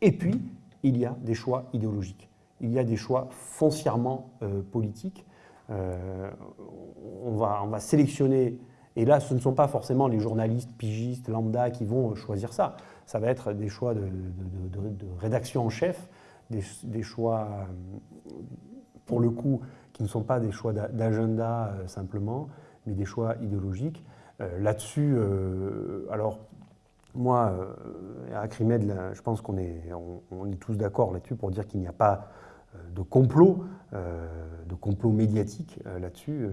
Et puis, il y a des choix idéologiques. Il y a des choix foncièrement euh, politiques. on, va, on va sélectionner, et là, ce ne sont pas forcément les journalistes, pigistes, lambda qui vont choisir ça. Ça va être des choix de, rédaction en chef, des, choix, pour le coup, qui ne sont pas des choix d'agenda euh, simplement, mais des choix idéologiques. Euh, là-dessus, euh, alors moi, à Acrimed, je pense qu'on est, on, est tous d'accord là-dessus pour dire qu'il n'y a pas de complot, de complot médiatique là-dessus.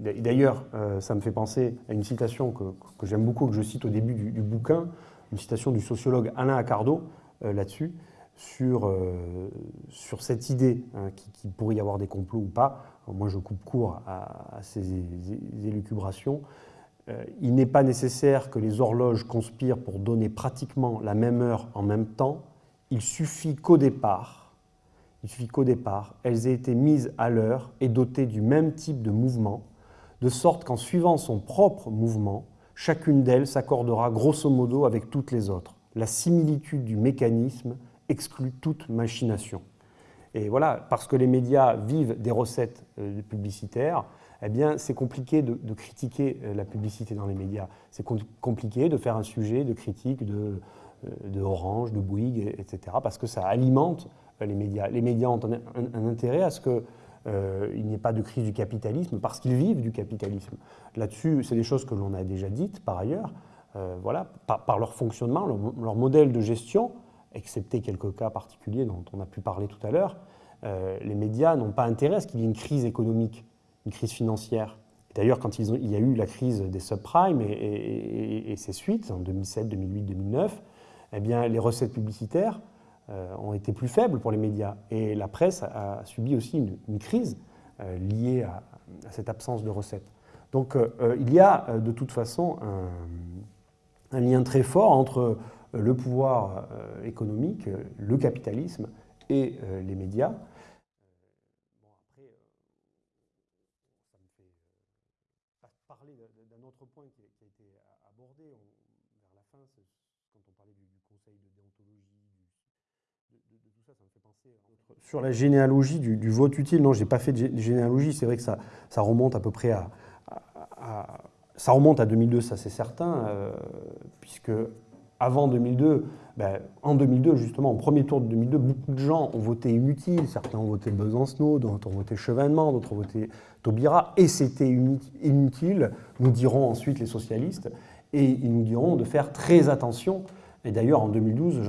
D'ailleurs, ça me fait penser à une citation que, j'aime beaucoup, que je cite au début du, bouquin, une citation du sociologue Alain Accardo là-dessus, sur, euh, cette idée hein, qu'il pourrait y avoir des complots ou pas. moi, je coupe court à, ces élucubrations. Euh, il n'est pas nécessaire que les horloges conspirent pour donner pratiquement la même heure en même temps. Il suffit qu'au départ, il suffit qu'au départ, elles aient été mises à l'heure et dotées du même type de mouvement, de sorte qu'en suivant son propre mouvement, chacune d'elles s'accordera grosso modo avec toutes les autres. La similitude du mécanisme exclut toute machination. Et voilà, parce que les médias vivent des recettes euh, publicitaires, eh bien, c'est compliqué de, critiquer euh, la publicité dans les médias. C'est compliqué de faire un sujet de critique de, euh, de Orange, de Bouygues, etc., parce que ça alimente les médias. Les médias ont un, intérêt à ce qu'il n'y ait pas de crise du capitalisme, parce qu'ils vivent du capitalisme. Là-dessus, c'est des choses que l'on a déjà dites par ailleurs. voilà, par, leur fonctionnement, leur modèle de gestion, excepté quelques cas particuliers dont on a pu parler tout à l'heure, euh, les médias n'ont pas intérêt à ce qu'il y ait une crise économique, une crise financière. D'ailleurs, quand il y a eu la crise des subprimes et, ses suites, en 2007, 2008, 2009, eh bien, les recettes publicitaires euh, ont été plus faibles pour les médias. Et la presse a, subi aussi une, crise euh, liée à, cette absence de recettes. Donc il y a de toute façon un lien très fort entre le pouvoir euh, économique, le capitalisme et euh, les médias. Bon, après, ça me fait parler d'un autre point qui a été abordé vers la fin, quand on parlait du, conseil de déontologie, de, tout ça, ça me fait penser. Sur la généalogie du, vote utile, non, je n'ai pas fait de généalogie, c'est vrai que ça, remonte à peu près à, ça remonte à 2002, ça c'est certain, euh, puisque avant 2002, ben, en 2002, justement, au premier tour de 2002, beaucoup de gens ont voté inutile. Certains ont voté Besancenot, d'autres ont voté Chevènement, d'autres ont voté Taubira. Et c'était inutile, nous diront ensuite les socialistes. Et ils nous diront de faire très attention Et d'ailleurs, en 2012,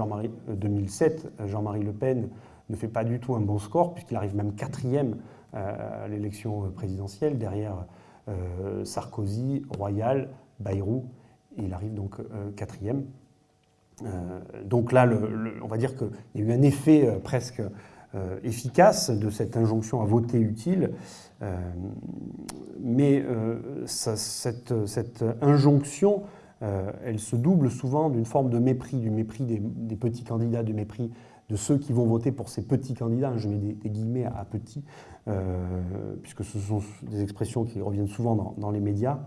2007, Jean-Marie Le Pen ne fait pas du tout un bon score, puisqu'il arrive même quatrième à l'élection présidentielle, derrière Sarkozy, Royal, Bayrou, il arrive donc quatrième. donc là, on va dire qu'il y a eu un effet presque euh, efficace de cette injonction à voter utile, euh, mais euh, cette, injonction, elle se double souvent d'une forme de mépris, du mépris des, petits candidats, du mépris de ceux qui vont voter pour ces petits candidats, je mets des, guillemets à, petits, puisque ce sont des expressions qui reviennent souvent dans, les médias,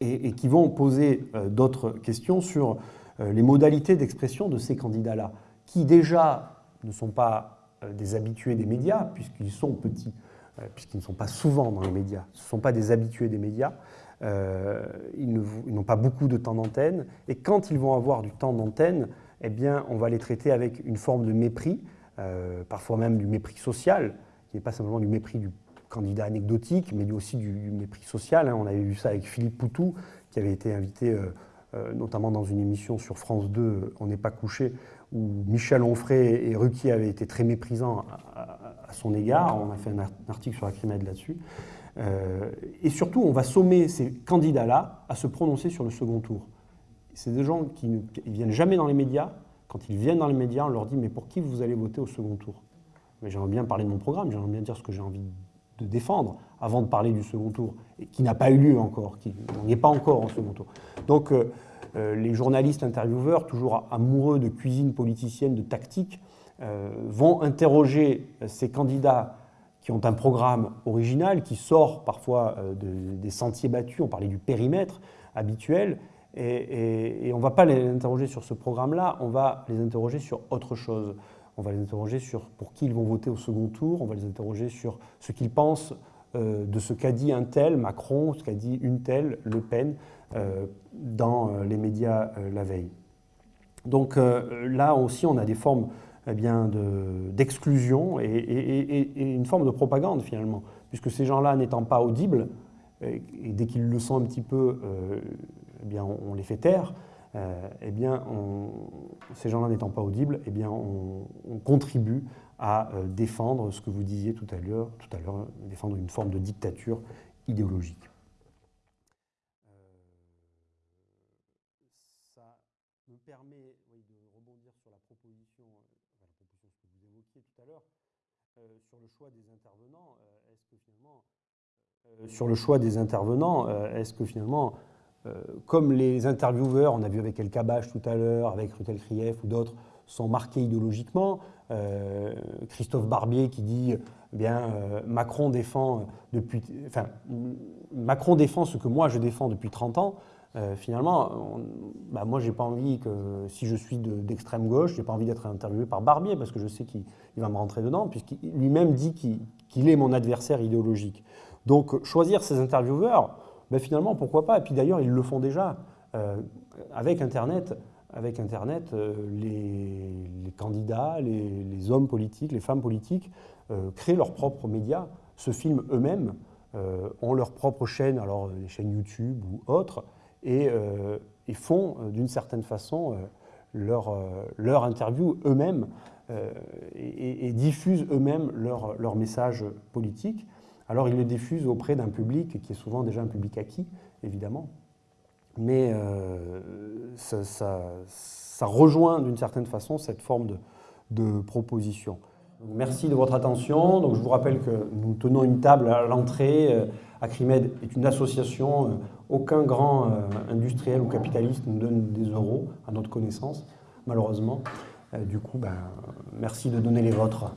et, qui vont poser d'autres questions sur les modalités d'expression de ces candidats-là, qui déjà ne sont pas euh, des habitués des médias, puisqu'ils sont petits, euh, puisqu'ils ne sont pas souvent dans les médias, ce ne sont pas des habitués des médias, euh, ils n'ont pas beaucoup de temps d'antenne, et quand ils vont avoir du temps d'antenne, eh bien, on va les traiter avec une forme de mépris, parfois même du mépris social, qui n'est pas simplement du mépris du candidat anecdotique, mais aussi du, mépris social. Hein. On avait vu ça avec Philippe Poutou, qui avait été invité notamment dans une émission sur France 2, On n'est pas couché, où Michel Onfray et Ruquier avaient été très méprisants à, son égard. On a fait un article sur la Crimède là-dessus. Euh, et surtout, on va sommer ces candidats-là à se prononcer sur le second tour. C'est des gens qui ne viennent jamais dans les médias. Quand ils viennent dans les médias, on leur dit « mais pour qui vous allez voter au second tour ?» Mais j'aimerais bien parler de mon programme, j'aimerais bien dire ce que j'ai envie de défendre avant de parler du second tour, qui n'a pas eu lieu encore, qui n'est pas encore en second tour. Donc, euh, euh, les journalistes intervieweurs, toujours amoureux de cuisine politicienne, de tactique, euh, vont interroger ces candidats qui ont un programme original, qui sort parfois des sentiers battus, on parlait du périmètre habituel, et, on ne va pas les interroger sur ce programme-là, on va les interroger sur autre chose. On va les interroger sur pour qui ils vont voter au second tour, on va les interroger sur ce qu'ils pensent de ce qu'a dit un tel, Macron, ce qu'a dit une telle, Le Pen, euh, dans euh, les médias euh, la veille. Donc là aussi, on a des formes eh d'exclusion et, une forme de propagande finalement, puisque ces gens-là n'étant pas audibles, et, dès qu'ils le sont un petit peu, eh bien, on, les fait taire, eh bien, ces gens-là n'étant pas audibles, eh bien, on, on, contribue à défendre ce que vous disiez tout à l'heure, tout à l'heure, défendre une forme de dictature idéologique. permet de rebondir sur la proposition, euh, la proposition que vous évoquiez tout à l'heure, euh, sur le choix des intervenants. Euh, est-ce que finalement, sur le choix des intervenants, est-ce que finalement, comme les intervieweurs, on a vu avec El Kabash tout à l'heure, avec Rutel Krief ou d'autres, sont marqués idéologiquement. Christophe Barbier qui dit eh bien Macron défend depuis, enfin, Macron défend ce que moi je défends depuis 30 ans. Euh, finalement, bah, moi, j'ai pas envie que, si je suis d'extrême gauche, j'ai pas envie d'être interviewé par Barbier, parce que je sais qu'il va me rentrer dedans, puisqu'il lui-même dit qu'il est mon adversaire idéologique. Donc, choisir ces intervieweurs, bah, finalement, pourquoi pas? Et puis d'ailleurs, ils le font déjà. Euh, avec Internet, avec Internet euh, les, candidats, les, hommes politiques, les femmes politiques créent leurs propres médias, se filment eux-mêmes, ont leur propre chaîne, alors les chaînes YouTube ou autres, euh, et, font euh, d'une certaine façon euh, leur, leur interview eux-mêmes et, diffusent eux-mêmes leur, leur message politique. Alors ils le diffusent auprès d'un public qui est souvent déjà un public acquis, évidemment, mais ça, ça, rejoint d'une certaine façon cette forme de, proposition. merci de votre attention. Donc, je vous rappelle que nous tenons une table à l'entrée. Acrimed est une association aucun grand euh, industriel ou capitaliste nous donne des euros, à notre connaissance, malheureusement. Euh, du coup, ben, merci de donner les vôtres.